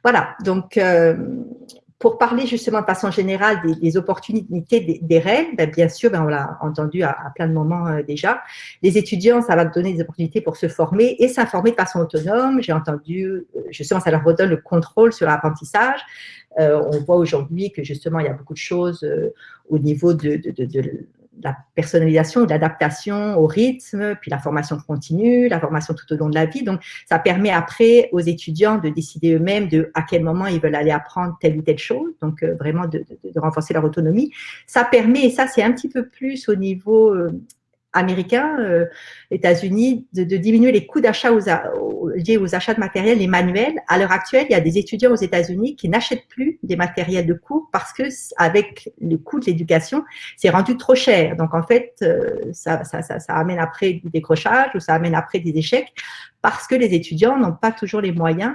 Voilà, donc euh, pour parler justement de façon générale des, opportunités des, règles, ben, bien sûr, ben, on l'a entendu à, plein de moments euh, déjà, les étudiants, ça va donner des opportunités pour se former et s'informer de façon autonome. J'ai entendu, justement, ça leur redonne le contrôle sur l'apprentissage. on voit aujourd'hui que justement, il y a beaucoup de choses au niveau de, la personnalisation, l'adaptation au rythme, puis la formation continue, la formation tout au long de la vie. Donc, ça permet après aux étudiants de décider eux-mêmes de à quel moment ils veulent aller apprendre telle ou telle chose, donc euh, vraiment de, renforcer leur autonomie. Ça permet, et ça c'est un petit peu plus au niveau euh, américains, euh, États-Unis, de, diminuer les coûts d'achat liés aux achats de matériel, les manuels. À l'heure actuelle, il y a des étudiants aux États-Unis qui n'achètent plus des matériels de cours parce que avec le coût de l'éducation, c'est rendu trop cher. Donc en fait, euh, ça, ça, amène après du décrochage ou ça amène après des échecs parce que les étudiants n'ont pas toujours les moyens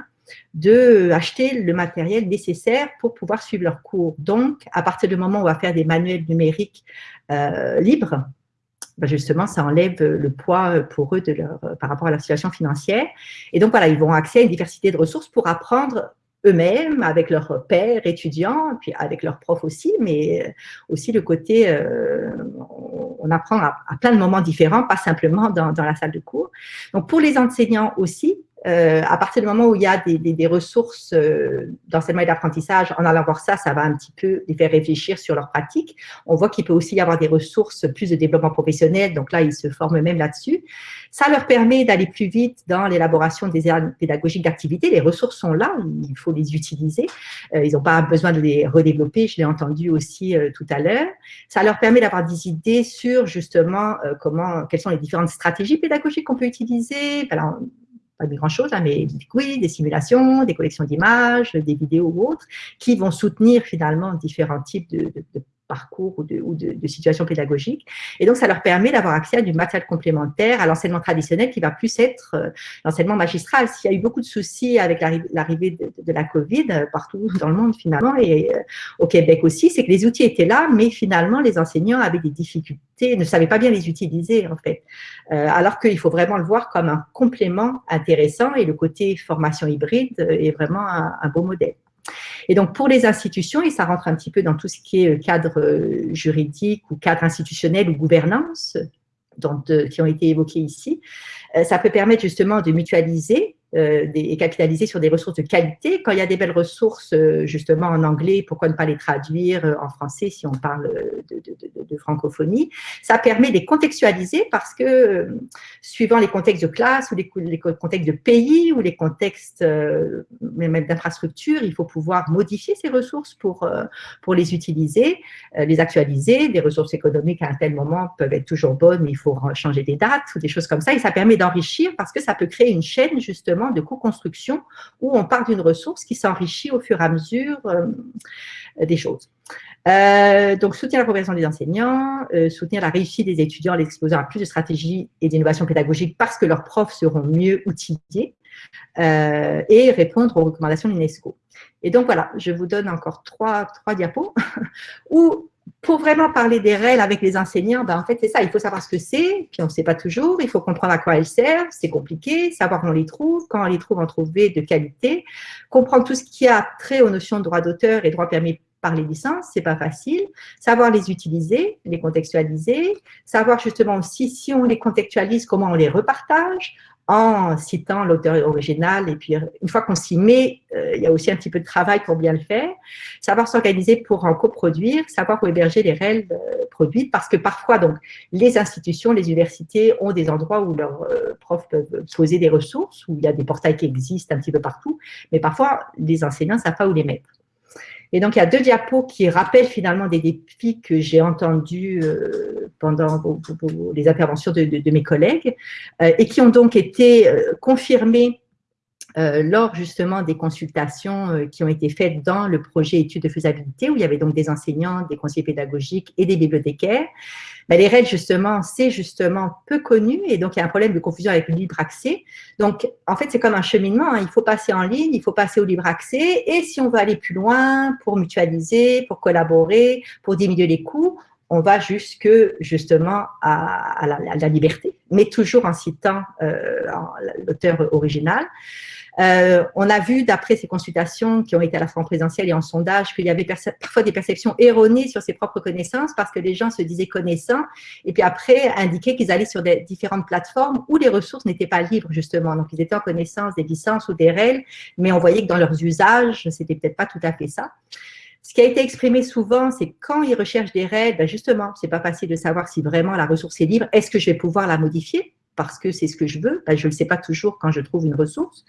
de acheter le matériel nécessaire pour pouvoir suivre leurs cours. Donc, à partir du moment où on va faire des manuels numériques euh, libres, ben, justement, ça enlève le poids euh, pour eux de leur, euh, par rapport à leur situation financière. Et donc, voilà, ils vont accès à une diversité de ressources pour apprendre eux-mêmes, avec leurs pères, étudiants, puis avec leurs profs aussi, mais aussi le côté, on apprend à, plein de moments différents, pas simplement dans, dans la salle de cours. Donc pour les enseignants aussi, euh, à partir du moment où il y a des, ressources euh, d'enseignement et d'apprentissage, en allant voir ça, ça va un petit peu les faire réfléchir sur leur pratique. On voit qu'il peut aussi y avoir des ressources plus de développement professionnel, donc là, ils se forment même là-dessus. Ça leur permet d'aller plus vite dans l'élaboration des aires pédagogiques d'activité. Les ressources sont là, il faut les utiliser. Euh, ils n'ont pas besoin de les redévelopper, je l'ai entendu aussi euh, tout à l'heure. Ça leur permet d'avoir des idées sur justement comment, quelles sont les différentes stratégies pédagogiques qu'on peut utiliser. Pas de grand-chose, hein, mais des quiz, des simulations, des collections d'images, des vidéos ou autres, qui vont soutenir finalement différents types de, de, de parcours ou, de, ou de, de, situations pédagogiques. Et donc, ça leur permet d'avoir accès à du matériel complémentaire, à l'enseignement traditionnel qui va plus être euh, l'enseignement magistral. S'il y a eu beaucoup de soucis avec l'arrivée de, la Covid euh, partout dans le monde finalement, et euh, au Québec aussi, c'est que les outils étaient là, mais finalement, les enseignants avaient des difficultés, ne savaient pas bien les utiliser en fait. Alors qu'il faut vraiment le voir comme un complément intéressant et le côté formation hybride est vraiment un, un beau modèle. Et donc, pour les institutions, et ça rentre un petit peu dans tout ce qui est euh, cadre euh, juridique ou cadre institutionnel ou gouvernance, qui ont été évoqués ici, ça peut permettre justement de mutualiser euh, et capitaliser sur des ressources de qualité. Quand il y a des belles ressources, euh, justement, en anglais, pourquoi ne pas les traduire euh, en français si on parle de, francophonie? Ça permet de les contextualiser parce que, suivant les contextes de classe ou les, les contextes de pays ou les contextes même d'infrastructure, il faut pouvoir modifier ces ressources pour, pour les utiliser, les actualiser. Des ressources économiques à un tel moment peuvent être toujours bonnes, mais il faut changer des dates ou des choses comme ça. Et ça permet d'enrichir parce que ça peut créer une chaîne, justement, de co-construction où on part d'une ressource qui s'enrichit au fur et à mesure euh, des choses. Euh, donc, soutenir la progression des enseignants, euh, soutenir la réussite des étudiants en l'exposant à plus de stratégies et d'innovation pédagogique parce que leurs profs seront mieux outillés et répondre aux recommandations de l'UNESCO. Et donc, voilà, je vous donne encore trois, trois diapos où pour vraiment parler des règles avec les enseignants, ben en fait, c'est ça, il faut savoir ce que c'est, puis on ne sait pas toujours, il faut comprendre à quoi elles servent, c'est compliqué, savoir où on les trouve, quand on les trouve, en trouver de qualité, comprendre tout ce qui a trait aux notions de droit d'auteur et droit permis par les licences, c'est pas facile, savoir les utiliser, les contextualiser, savoir justement aussi si on les contextualise, comment on les repartage, en citant l'auteur original. Et puis, une fois qu'on s'y met, euh, il y a aussi un petit peu de travail pour bien le faire. Savoir s'organiser pour en coproduire, savoir où héberger les règles euh, produites, parce que parfois, donc, les institutions, les universités ont des endroits où leurs euh, profs peuvent poser des ressources, où il y a des portails qui existent un petit peu partout, mais parfois, les enseignants ne savent pas où les mettre. Et donc, il y a deux diapos qui rappellent finalement des défis que j'ai entendus euh, pendant les interventions de, de, de mes collègues euh, et qui ont donc été euh, confirmés euh, lors justement des consultations euh, qui ont été faites dans le projet études de faisabilité, où il y avait donc des enseignants, des conseillers pédagogiques et des bibliothécaires, ben, les règles justement, c'est justement peu connu et donc il y a un problème de confusion avec le libre accès. Donc en fait, c'est comme un cheminement, hein. il faut passer en ligne, il faut passer au libre accès et si on veut aller plus loin pour mutualiser, pour collaborer, pour diminuer les coûts, on va jusque justement à, la, à la, liberté, mais toujours en citant euh, l'auteur original. Euh, on a vu, d'après ces consultations qui ont été à la fois en présentiel et en sondage, qu'il y avait parfois des perceptions erronées sur ses propres connaissances parce que les gens se disaient connaissants et puis après indiquaient qu'ils allaient sur des différentes plateformes où les ressources n'étaient pas libres justement. Donc, ils étaient en connaissance des licences ou des règles, mais on voyait que dans leurs usages, c'était peut-être pas tout à fait ça. Ce qui a été exprimé souvent, c'est quand ils recherchent des règles, ben justement, c'est pas facile de savoir si vraiment la ressource est libre. Est-ce que je vais pouvoir la modifier? Parce que c'est ce que je veux. Ben, je ne le sais pas toujours quand je trouve une ressource.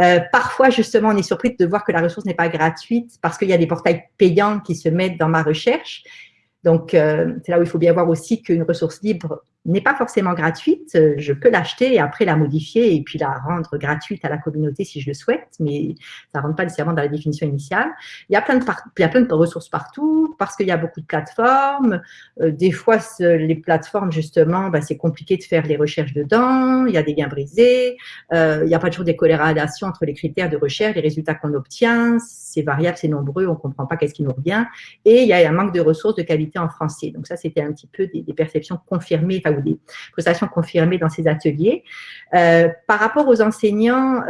Euh, parfois, justement, on est surpris de voir que la ressource n'est pas gratuite parce qu'il y a des portails payants qui se mettent dans ma recherche. Donc, euh, c'est là où il faut bien voir aussi qu'une ressource libre n'est pas forcément gratuite. Je peux l'acheter et après la modifier et puis la rendre gratuite à la communauté si je le souhaite, mais ça ne rentre pas nécessairement dans la définition initiale. Il y a plein de, ressources partout parce qu'il y a beaucoup de plateformes. Euh, des fois, les plateformes, justement, ben, c'est compliqué de faire les recherches dedans. Il y a des liens brisés. Euh, il n'y a pas toujours des corrélations entre les critères de recherche, les résultats qu'on obtient. C'est variable, c'est nombreux, on ne comprend pas qu'est-ce qui nous revient. Et il y a un manque de ressources de qualité en français. Donc ça, c'était un petit peu des perceptions confirmées, ou des prestations dans ces ateliers. Euh, par rapport aux enseignants,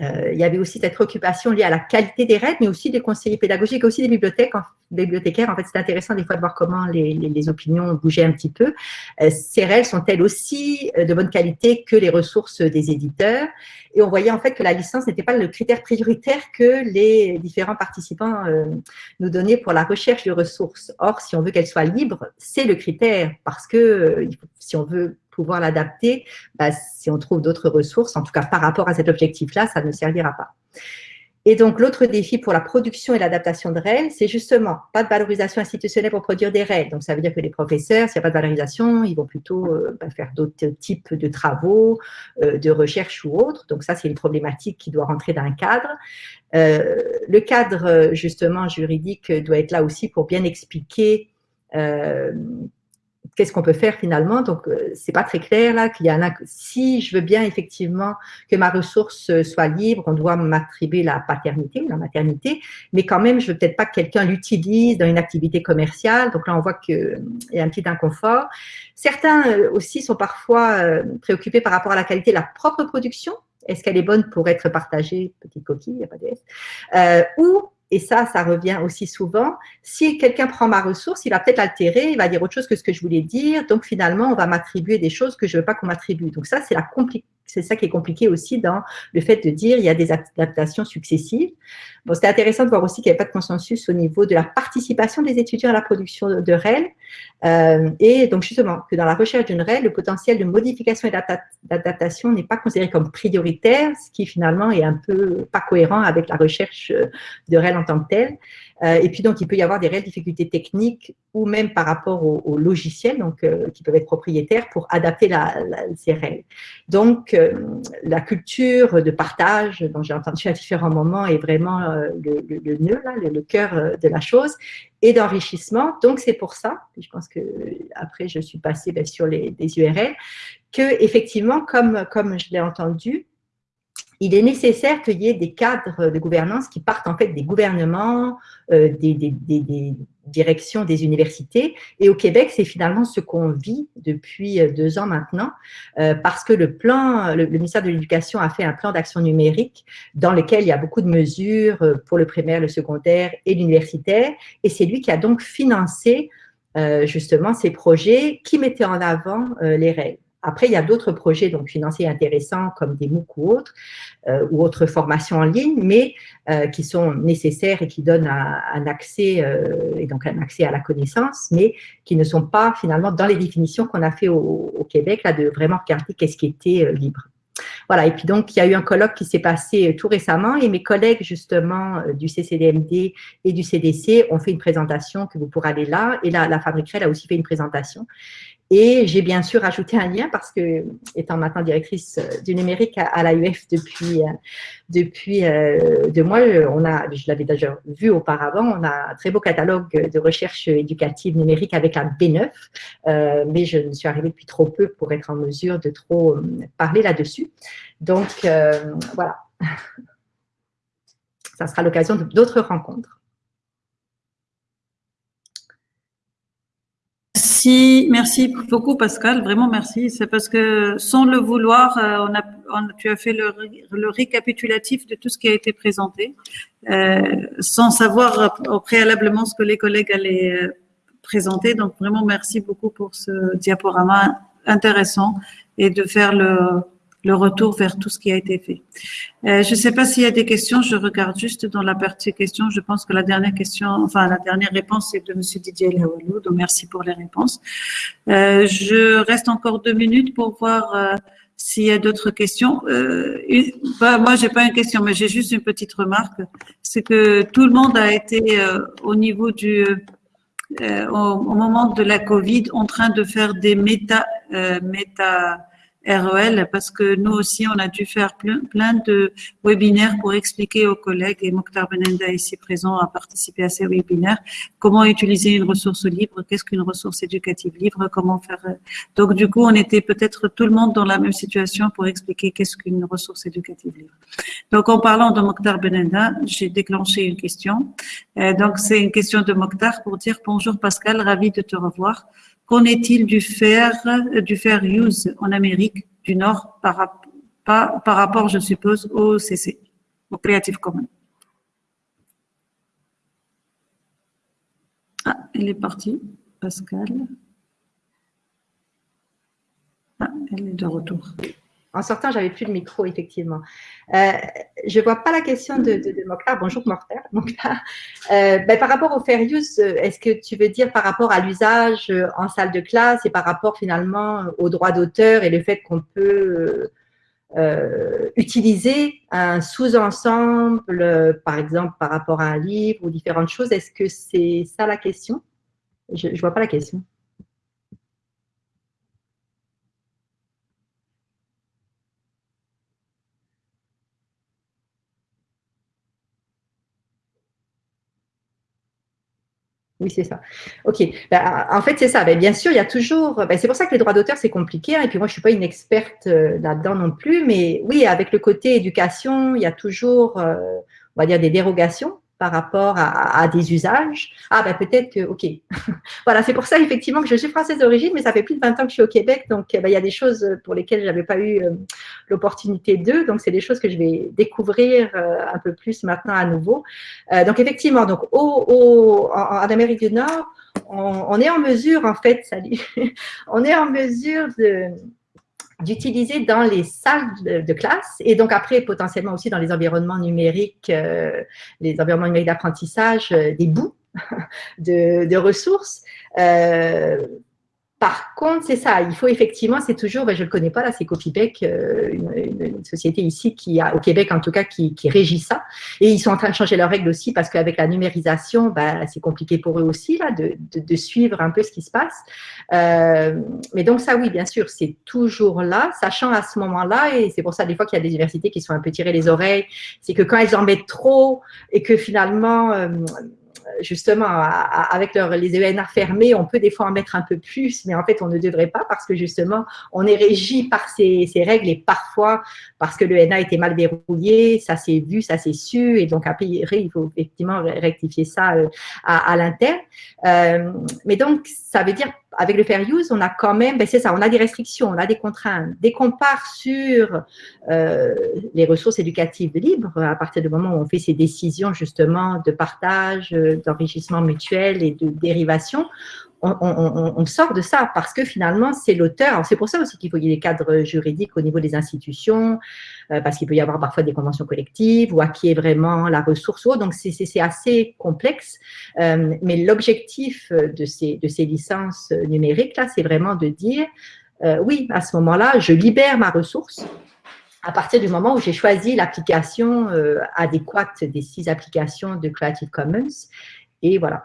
euh, il y avait aussi cette préoccupation liée à la qualité des règles, mais aussi des conseillers pédagogiques, aussi des bibliothèques, bibliothécaires. En fait, c'est intéressant des fois de voir comment les, les, opinions bougeaient un petit peu. Euh, ces règles sont-elles aussi euh, de bonne qualité que les ressources des éditeurs Et on voyait en fait que la licence n'était pas le critère prioritaire que les différents participants nous donnaient pour la recherche de ressources. Or, si on veut qu'elle soit libre, c'est le critère, parce que si on veut pouvoir l'adapter, bah, si on trouve d'autres ressources, en tout cas par rapport à cet objectif-là, ça ne servira pas. Et donc, l'autre défi pour la production et l'adaptation de REL, c'est justement pas de valorisation institutionnelle pour produire des REL. Donc, ça veut dire que les professeurs, s'il n'y a pas de valorisation, ils vont plutôt euh, bah, faire d'autres types de travaux, euh, de recherche ou autres. Donc, ça, c'est une problématique qui doit rentrer dans un cadre. Euh, le cadre, justement, juridique doit être là aussi pour bien expliquer qu'est-ce qu'on peut faire finalement Donc, euh, c'est pas très clair là qu'il y a un. Si je veux bien effectivement que ma ressource soit libre, on doit m'attribuer la paternité, la maternité, mais quand même, je veux peut-être pas que quelqu'un l'utilise dans une activité commerciale. Donc là, on voit qu'il y a un petit inconfort. Certains euh, aussi sont parfois euh, préoccupés par rapport à la qualité de la propre production. Est-ce qu'elle est bonne pour être partagée? Petite coquille, il n'y a pas de S. ou et ça, ça revient aussi souvent, si quelqu'un prend ma ressource, il va peut-être altérer, il va dire autre chose que ce que je voulais dire, donc finalement, on va m'attribuer des choses que je ne veux pas qu'on m'attribue. Donc ça, c'est la c'est ça qui est compliqué aussi dans le fait de dire il y a des adaptations successives. Bon, c'était intéressant de voir aussi qu'il n'y avait pas de consensus au niveau de la participation des étudiants à la production de REL. Euh, et donc, justement, que dans la recherche d'une REL, le potentiel de modification et d'adaptation n'est pas considéré comme prioritaire, ce qui finalement est un peu pas cohérent avec la recherche de REL en tant que telle. Euh, et puis, donc, il peut y avoir des réelles difficultés techniques ou même par rapport au, logiciel, donc, euh, qui peuvent être propriétaires pour adapter la, ces règles. Donc, euh, la culture de partage, dont j'ai entendu à différents moments, est vraiment le, le, nœud, là, le, cœur de la chose, et d'enrichissement. Donc, c'est pour ça, je pense que après, je suis passée ben, sur les, les URL, que effectivement, comme, comme je l'ai entendu, il est nécessaire qu'il y ait des cadres de gouvernance qui partent en fait des gouvernements, euh, des, directions des universités. Et au Québec, c'est finalement ce qu'on vit depuis euh, deux ans maintenant, euh, parce que le plan, le, ministère de l'Éducation a fait un plan d'action numérique dans lequel il y a beaucoup de mesures pour le primaire, le secondaire et l'universitaire. Et c'est lui qui a donc financé justement ces projets qui mettaient en avant les règles. Après, il y a d'autres projets financiers intéressants comme des MOOC ou autres, euh, ou autres formations en ligne, mais euh, qui sont nécessaires et qui donnent un, accès, euh, et donc un accès à la connaissance, mais qui ne sont pas finalement dans les définitions qu'on a fait au, Québec, là, de vraiment regarder qu'est-ce qui était libre. Voilà, et puis donc, il y a eu un colloque qui s'est passé tout récemment et mes collègues justement du CCDMD et du CDC ont fait une présentation que vous pourrez aller là et la, la Fabriquerelle a aussi fait une présentation et j'ai bien sûr ajouté un lien parce que, étant maintenant directrice euh, du numérique à, l'AUF depuis, euh, depuis euh, deux mois, on a, je l'avais déjà vu auparavant, on a un très beau catalogue de recherche éducative numérique avec un B9, mais je ne suis arrivée depuis trop peu pour être en mesure de trop parler là-dessus. Donc, voilà. Ça sera l'occasion d'autres rencontres. Merci, beaucoup Pascal, vraiment merci. C'est parce que sans le vouloir, euh, tu as fait le, récapitulatif de tout ce qui a été présenté, euh, sans savoir préalablement ce que les collègues allaient euh, présenter. Donc vraiment merci beaucoup pour ce diaporama intéressant et de faire le, le retour vers tout ce qui a été fait. Euh, je ne sais pas s'il y a des questions, je regarde juste dans la partie questions. Je pense que la dernière question, enfin la dernière réponse est de M. Didier Lawalou, donc merci pour les réponses. Euh, je reste encore deux minutes pour voir euh, s'il y a d'autres questions. Euh, bah, moi, j'ai pas une question, mais j'ai juste une petite remarque. C'est que tout le monde a été euh, au niveau du au, au, moment de la Covid en train de faire des méta méta REL parce que nous aussi, on a dû faire plein, de webinaires pour expliquer aux collègues, et Mokhtar Benenda ici présent a participé à ces webinaires, comment utiliser une ressource libre, qu'est-ce qu'une ressource éducative libre, comment faire. Donc, du coup, on était peut-être tout le monde dans la même situation pour expliquer qu'est-ce qu'une ressource éducative libre. Donc, en parlant de Mokhtar Benenda, j'ai déclenché une question. Euh, donc, c'est une question de Mokhtar pour dire bonjour Pascal, ravi de te revoir. Qu'en est-il du fair, du fair use en Amérique du Nord par, par rapport, je suppose, au CC, au Creative Commons? Ah, elle est partie, Pascal. Ah, elle est de retour. En sortant, j'avais plus de micro, effectivement. Euh, je vois pas la question de, de, Mokhtar. Bonjour Mokhtar. Euh, ben, par rapport au fair use, est-ce que tu veux dire par rapport à l'usage en salle de classe et par rapport finalement au droit d'auteur et le fait qu'on peut euh, utiliser un sous-ensemble, par exemple par rapport à un livre ou différentes choses? Est-ce que c'est ça la question? Je ne vois pas la question. Oui, c'est ça. OK. Ben, en fait, c'est ça. Ben, bien sûr, il y a toujours… Ben, c'est pour ça que les droits d'auteur, c'est compliqué. Hein. et puis moi, je ne suis pas une experte euh, là-dedans non plus. Mais oui, avec le côté éducation, il y a toujours, euh, on va dire, des dérogations par rapport à, des usages. Ah, ben peut-être que, ok. voilà, c'est pour ça effectivement que je suis française d'origine, mais ça fait plus de 20 ans que je suis au Québec, donc eh ben, il y a des choses pour lesquelles je n'avais pas eu euh, l'opportunité d'eux, donc c'est des choses que je vais découvrir euh, un peu plus maintenant à nouveau. Euh, donc effectivement, donc au, en, en, Amérique du Nord, on, on, est en mesure, en fait, salut, on est en mesure de d'utiliser dans les salles de, classe et donc après potentiellement aussi dans les environnements numériques, euh, les environnements numériques d'apprentissage, euh, des bouts de, de ressources. Par contre, c'est ça, il faut effectivement, c'est toujours, ben, je ne le connais pas là, c'est Copybec, euh, une, société ici qui a, au Québec en tout cas, qui, qui, régit ça. Et ils sont en train de changer leurs règles aussi parce qu'avec la numérisation, ben, c'est compliqué pour eux aussi là, de, de, de, suivre un peu ce qui se passe. Euh, mais donc ça, oui, bien sûr, c'est toujours là, sachant à ce moment-là, et c'est pour ça des fois qu'il y a des universités qui sont un peu tirées les oreilles, c'est que quand elles en mettent trop et que finalement, euh, justement, avec les ENA fermés, on peut des fois en mettre un peu plus, mais en fait, on ne devrait pas parce que justement, on est régi par ces, règles et parfois, parce que l'ENA était mal verrouillé, ça s'est vu, ça s'est su, et donc après, il faut effectivement rectifier ça euh, à, l'interne. Euh, mais donc, ça veut dire avec le fair use, on a quand même, ben c'est ça, on a des restrictions, on a des contraintes. Dès qu'on part sur euh, les ressources éducatives libres, à partir du moment où on fait ces décisions justement de partage, d'enrichissement mutuel et de dérivation, on, sort de ça parce que finalement, c'est l'auteur. C'est pour ça aussi qu'il faut y ait des cadres juridiques au niveau des institutions, euh, parce qu'il peut y avoir parfois des conventions collectives ou à qui est vraiment la ressource. Donc, c'est assez complexe. Euh, mais l'objectif de ces, de ces licences numériques, là, c'est vraiment de dire, euh, oui, à ce moment-là, je libère ma ressource à partir du moment où j'ai choisi l'application adéquate des six applications de Creative Commons. Et voilà,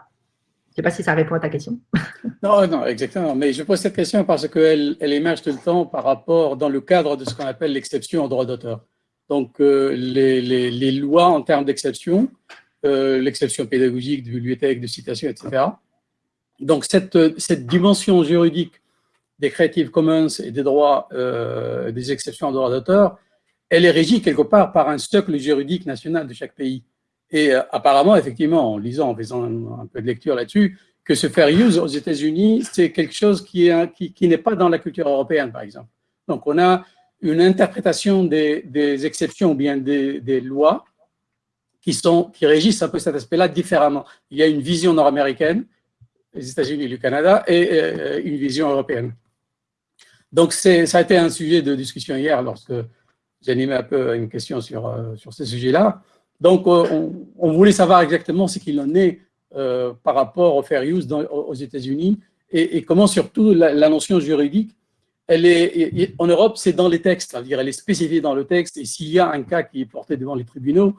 je ne sais pas si ça répond à ta question. non, non, exactement. Mais je pose cette question parce qu'elle elle émerge tout le temps par rapport, dans le cadre de ce qu'on appelle l'exception au droit d'auteur. Donc, euh, les, les, lois en termes d'exception, euh, l'exception pédagogique de bibliothèque, de citation, etc. Donc, cette, cette dimension juridique des Creative Commons et des droits, euh, des exceptions au droit d'auteur, elle est régie quelque part par un socle juridique national de chaque pays. Et euh, apparemment, effectivement, en lisant, en faisant un, peu de lecture là-dessus, que ce fair use aux États-Unis, c'est quelque chose qui n'est pas dans la culture européenne, par exemple. Donc, on a une interprétation des, exceptions ou bien des, des, lois qui, sont, qui régissent un peu cet aspect-là différemment. Il y a une vision nord-américaine, les États-Unis et le Canada, et euh, une vision européenne. Donc, ça a été un sujet de discussion hier lorsque j'animais un peu une question sur, euh, sur ce sujet-là. Donc, euh, on, voulait savoir exactement ce qu'il en est euh, par rapport au fair use aux États-Unis et, comment surtout la, notion juridique, elle est, en Europe, c'est dans les textes, c'est-à-dire elle est spécifiée dans le texte et s'il y a un cas qui est porté devant les tribunaux,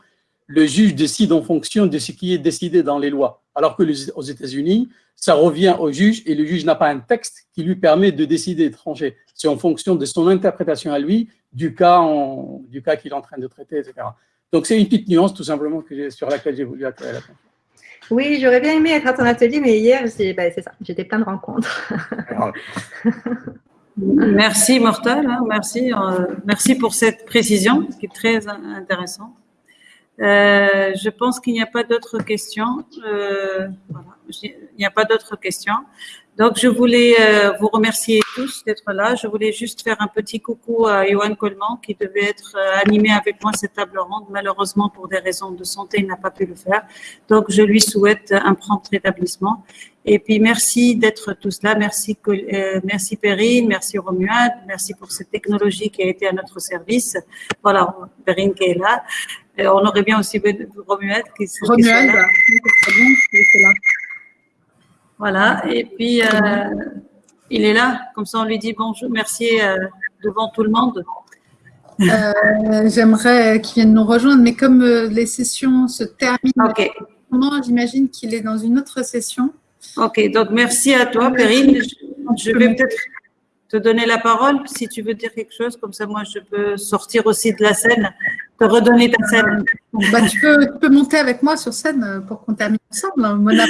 le juge décide en fonction de ce qui est décidé dans les lois. Alors que aux États-Unis, ça revient au juge et le juge n'a pas un texte qui lui permet de décider de trancher. C'est en fonction de son interprétation à lui du cas, du cas qu'il est en train de traiter, etc. Donc, c'est une petite nuance, tout simplement, que sur laquelle j'ai voulu attirer l'attention. Oui, j'aurais bien aimé être à ton atelier, mais hier, ben, c'est ça, j'étais plein de rencontres. merci, Mortal, hein, merci, euh, merci pour cette précision, qui est très intéressante. Euh, je pense qu'il n'y a pas d'autres questions. Euh, voilà, il n'y a pas d'autres questions. Donc, je voulais euh, vous remercier tous d'être là. Je voulais juste faire un petit coucou à Johan Coleman qui devait être euh, animé avec moi cette table ronde. Malheureusement, pour des raisons de santé, il n'a pas pu le faire. Donc, je lui souhaite un prompt rétablissement. Et puis, merci d'être tous là. Merci, euh, merci Perrine, merci Romuald, merci pour cette technologie qui a été à notre service. Voilà, Perrine qui est là. Et on aurait bien aussi Romuald qui, qui Romuald, là. là. Voilà, et puis euh, il est là, comme ça on lui dit bonjour, merci euh, devant tout le monde. Euh, J'aimerais qu'il vienne nous rejoindre, mais comme les sessions se terminent, Ok, j'imagine qu'il est dans une autre session. Ok, donc merci à toi, Perrine. Je, je vais peut-être te donner la parole si tu veux dire quelque chose, comme ça moi je peux sortir aussi de la scène, te redonner ta scène. Bah, tu, peux, tu peux monter avec moi sur scène euh, pour qu'on termine ensemble. Mona,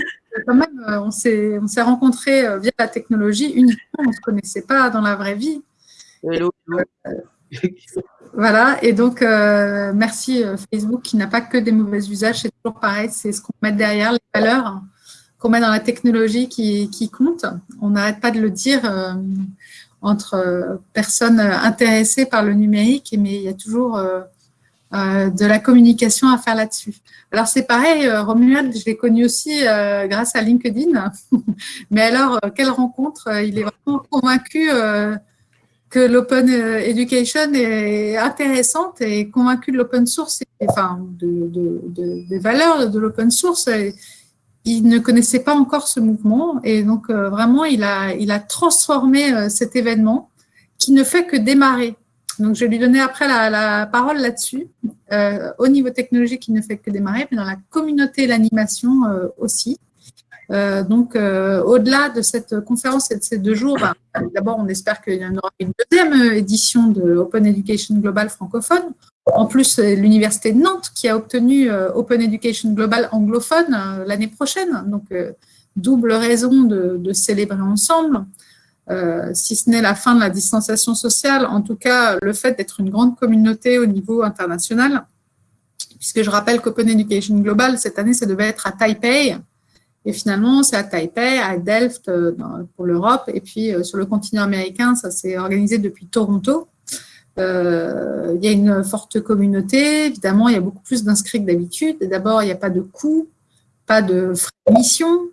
quand même, euh, on s'est on s'est rencontrés euh, via la technologie uniquement, on ne se connaissait pas dans la vraie vie. Hello. Voilà, et donc euh, merci Facebook qui n'a pas que des mauvais usages, c'est toujours pareil, c'est ce qu'on met derrière, les valeurs qu'on met dans la technologie qui, comptent. On n'arrête pas de le dire euh, entre euh, personnes intéressées par le numérique, mais il y a toujours euh, de la communication à faire là-dessus. Alors c'est pareil, Romuald, je l'ai connu aussi grâce à LinkedIn, mais alors quelle rencontre, il est vraiment convaincu que l'open education est intéressante et convaincu de l'open source, et, enfin de, de- de- des valeurs de l'open source. Il ne connaissait pas encore ce mouvement et donc euh, vraiment il a, transformé euh, cet événement qui ne fait que démarrer. Donc je vais lui donner après la, parole là-dessus. Euh, au niveau technologique, il ne fait que démarrer, mais dans la communauté, l'animation euh, aussi. Donc, au-delà de cette conférence et de ces deux jours, ben, d'abord, on espère qu'il y en aura une deuxième édition de Open Education Global francophone. En plus, c'est l'Université de Nantes qui a obtenu euh, Open Education Global anglophone euh, l'année prochaine. Donc, euh, double raison de, célébrer ensemble. Euh, si ce n'est la fin de la distanciation sociale, en tout cas, le fait d'être une grande communauté au niveau international, puisque je rappelle qu'Open Education Global, cette année, ça devait être à Taipei, et finalement, c'est à Taipei, à Delft euh, pour l'Europe, et puis euh, sur le continent américain, ça s'est organisé depuis Toronto. Euh, il y a une forte communauté, évidemment, il y a beaucoup plus d'inscrits que d'habitude. D'abord, il n'y a pas de coûts, pas de frais de mission,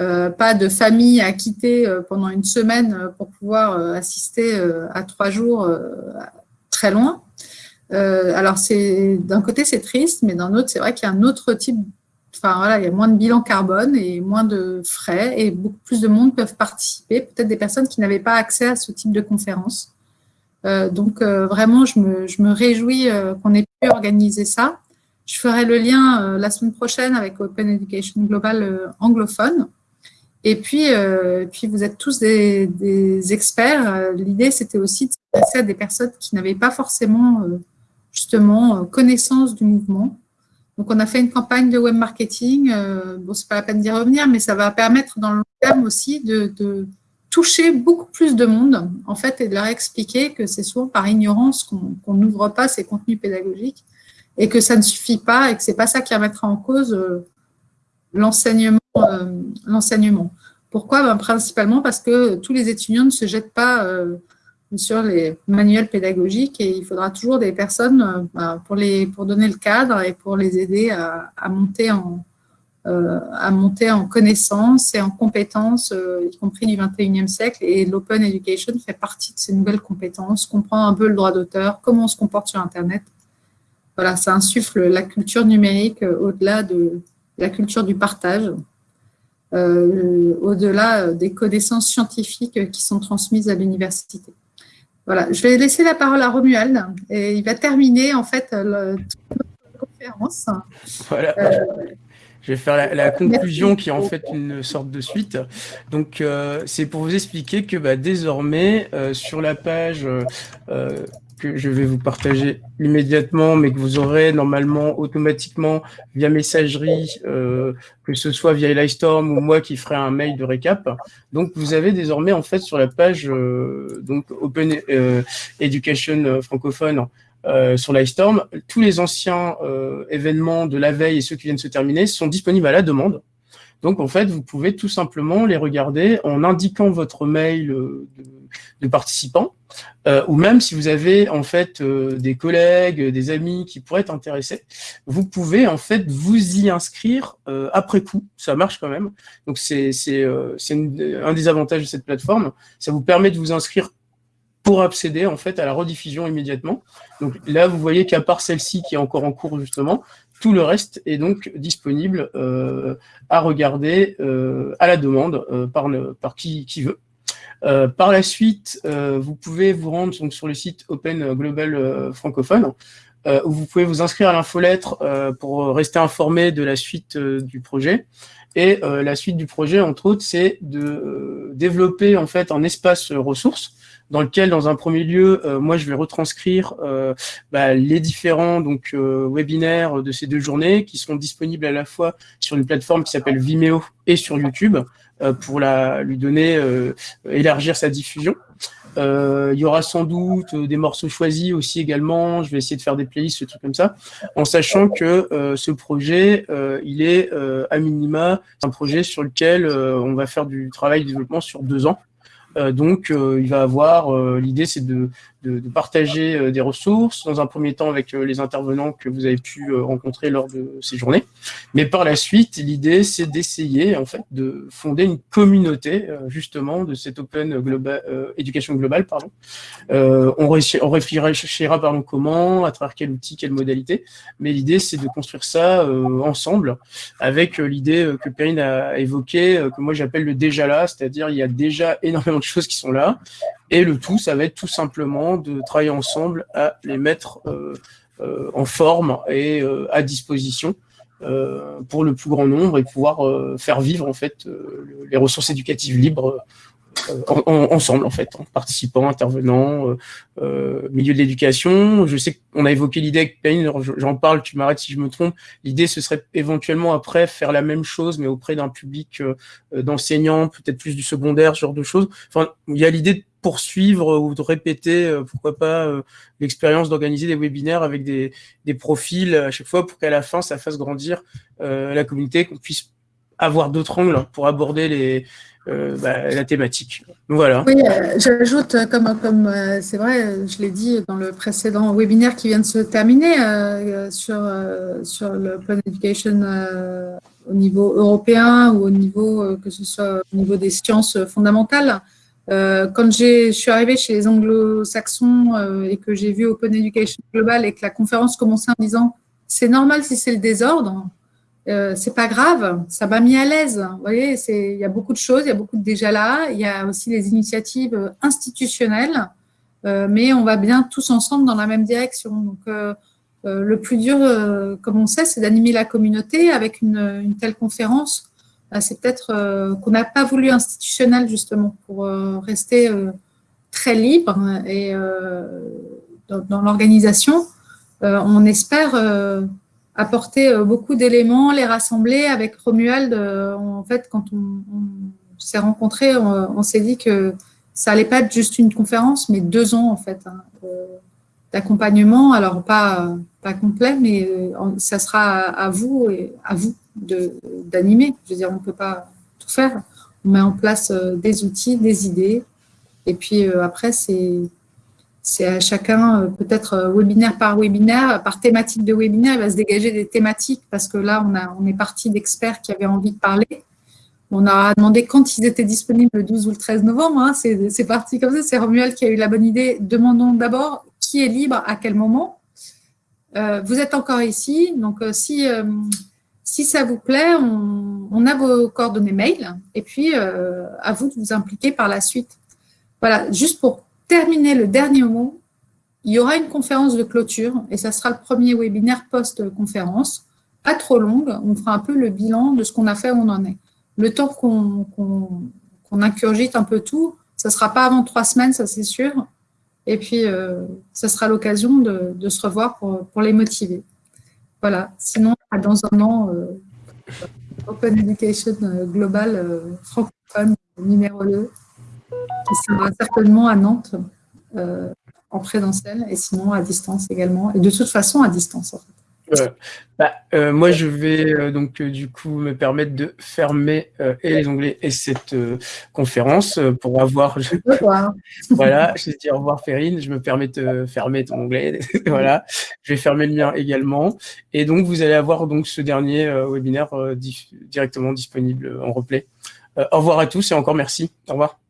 euh, pas de famille à quitter euh, pendant une semaine pour pouvoir assister à trois jours très loin. Alors, d'un côté, c'est triste, mais d'un autre, c'est vrai qu'il y a un autre type Enfin, voilà, il y a moins de bilan carbone et moins de frais et beaucoup plus de monde peuvent participer, peut-être des personnes qui n'avaient pas accès à ce type de conférence. Euh, donc, euh, vraiment, je me, réjouis euh, qu'on ait pu organiser ça. Je ferai le lien la semaine prochaine avec Open Education Global anglophone. Et puis, vous êtes tous des, experts. L'idée, c'était aussi de s'adresser à des personnes qui n'avaient pas forcément, justement, connaissance du mouvement. Donc, on a fait une campagne de web marketing. Euh, bon, c'est pas la peine d'y revenir, mais ça va permettre dans le long terme aussi de toucher beaucoup plus de monde, en fait, et de leur expliquer que c'est souvent par ignorance qu'on n'ouvre pas ces contenus pédagogiques et que ça ne suffit pas et que c'est pas ça qui remettra en cause euh, l'enseignement. euh, l'enseignement. Pourquoi? Ben, Principalement parce que tous les étudiants ne se jettent pas euh, sur les manuels pédagogiques et il faudra toujours des personnes ben, pour, les, donner le cadre et pour les aider à, monter en, à monter en connaissances et en compétences, euh, y compris du 21e siècle. Et l'open education fait partie de ces nouvelles compétences, comprend un peu le droit d'auteur, comment on se comporte sur Internet. Voilà, ça insuffle la culture numérique euh, au-delà de la culture du partage, euh, au-delà des connaissances scientifiques qui sont transmises à l'université. Voilà, je vais laisser la parole à Romuald et il va terminer en fait le, toute notre conférence. Voilà. Euh, Je vais faire la, la conclusion qui est en fait une sorte de suite. Donc, euh, c'est pour vous expliquer que bah, désormais, euh, sur la page euh, que je vais vous partager immédiatement, mais que vous aurez normalement automatiquement via messagerie, euh, que ce soit via Livestorm ou moi qui ferai un mail de récap. Donc, vous avez désormais en fait sur la page euh, donc Open euh, Education francophone euh, sur Livestorm, tous les anciens euh, événements de la veille et ceux qui viennent se terminer sont disponibles à la demande. Donc, en fait, vous pouvez tout simplement les regarder en indiquant votre mail de, de participant, euh, ou même si vous avez en fait euh, des collègues, des amis qui pourraient être intéressés, vous pouvez en fait vous y inscrire euh, après coup. Ça marche quand même. Donc, c'est un des avantages de cette plateforme. Ça vous permet de vous inscrire pour accéder en fait à la rediffusion immédiatement. Donc là, vous voyez qu'à part celle-ci qui est encore en cours justement, tout le reste est donc disponible euh, à regarder euh, à la demande euh, par, par qui, qui veut. par la suite, vous pouvez vous rendre donc, sur le site Open Global francophone où vous pouvez vous inscrire à l'infolettre pour rester informé de la suite du projet. Et la suite du projet, entre autres, c'est de développer en fait un espace ressources dans lequel, dans un premier lieu, euh, moi, je vais retranscrire euh, bah, les différents donc euh, webinaires de ces deux journées qui seront disponibles à la fois sur une plateforme qui s'appelle Vimeo et sur YouTube pour la, lui donner, élargir sa diffusion. il y aura sans doute des morceaux choisis aussi également. Je vais essayer de faire des playlists, ce truc comme ça, en sachant que ce projet, il est à minima un projet sur lequel on va faire du travail de développement sur deux ans. Euh, donc, euh, il va avoir, euh, l'idée c'est de, de, de, partager des ressources, dans un premier temps avec les intervenants que vous avez pu rencontrer lors de ces journées. Mais par la suite, l'idée c'est d'essayer en fait de fonder une communauté justement de cette Open global, éducation globale. Pardon. on, réfléchira pardon, comment, à travers quel outil, quelle modalité. Mais l'idée c'est de construire ça ensemble avec l'idée que Perrine a évoquée, que moi j'appelle le déjà là, c'est-à-dire il y a déjà énormément choses qui sont là. Et le tout, ça va être tout simplement de travailler ensemble à les mettre euh, euh, en forme et euh, à disposition pour le plus grand nombre et pouvoir faire vivre en fait les ressources éducatives libres ensemble en fait, en participants, intervenants, milieu de l'éducation. Je sais qu'on a évoqué l'idée avec Payne, j'en parle, tu m'arrêtes si je me trompe. L'idée, ce serait éventuellement après faire la même chose, mais auprès d'un public d'enseignants, peut-être plus du secondaire, ce genre de choses. Enfin, il y a l'idée de poursuivre ou de répéter, euh, pourquoi pas, euh, l'expérience d'organiser des webinaires avec des, des, profils à chaque fois pour qu'à la fin, ça fasse grandir euh, la communauté, qu'on puisse avoir d'autres angles pour aborder les, bah, la thématique. Voilà. Oui, j'ajoute, comme comme c'est vrai, je l'ai dit dans le précédent webinaire qui vient de se terminer sur sur le Plan Education au niveau européen ou au niveau que ce soit au niveau des sciences fondamentales. Euh, quand je suis arrivée chez les anglo-saxons euh, et que j'ai vu Open Education Global et que la conférence commençait en disant c'est normal si c'est le désordre, euh, c'est pas grave, ça m'a mis à l'aise. Vous voyez, il y a beaucoup de choses, il y a beaucoup de déjà là, il y a aussi les initiatives institutionnelles, euh, mais on va bien tous ensemble dans la même direction. Donc, euh, le plus dur, comme on sait, c'est d'animer la communauté avec une, une telle conférence c'est peut-être euh, qu'on n'a pas voulu institutionnel justement pour euh, rester euh, très libre et dans, l'organisation. on espère apporter beaucoup d'éléments, les rassembler avec Romuald. en fait, quand on, s'est rencontrés, on, s'est dit que ça allait pas être juste une conférence, mais deux ans en fait hein, d'accompagnement. Alors pas pas complet, mais ça sera à vous et à vous d'animer. Je veux dire, on ne peut pas tout faire. On met en place euh, des outils, des idées. Et puis euh, après, c'est à chacun, euh, peut-être webinaire par webinaire, par thématique de webinaire, il va se dégager des thématiques parce que là, on, a, on est parti d'experts qui avaient envie de parler. On a demandé quand ils étaient disponibles le 12 ou le 13 novembre. Hein. C'est parti comme ça. C'est Romuald qui a eu la bonne idée. Demandons d'abord qui est libre à quel moment. vous êtes encore ici. Donc, si si ça vous plaît, on, a vos coordonnées mail et puis euh, à vous de vous impliquer par la suite. Voilà, juste pour terminer le dernier mot, il y aura une conférence de clôture et ça sera le premier webinaire post-conférence, pas trop longue. On fera un peu le bilan de ce qu'on a fait, où on en est. Le temps qu'on qu incurgite un peu tout, ça ne sera pas avant trois semaines, ça c'est sûr. Et puis, euh, ça sera l'occasion de, se revoir pour les motiver. Voilà. Sinon, dans un an, euh, Open Education euh, Global euh, francophone numéro 2, qui sera certainement à Nantes en présentiel et sinon à distance également. Et de toute façon, à distance. En fait. Bah, moi, je vais donc du coup me permettre de fermer et les onglets et cette conférence pour avoir. voilà, je vais dire au revoir Ferine. Je me permets de fermer ton onglet. voilà, je vais fermer le mien également. Et donc vous allez avoir donc ce dernier webinaire directement disponible en replay. au revoir à tous et encore merci. Au revoir.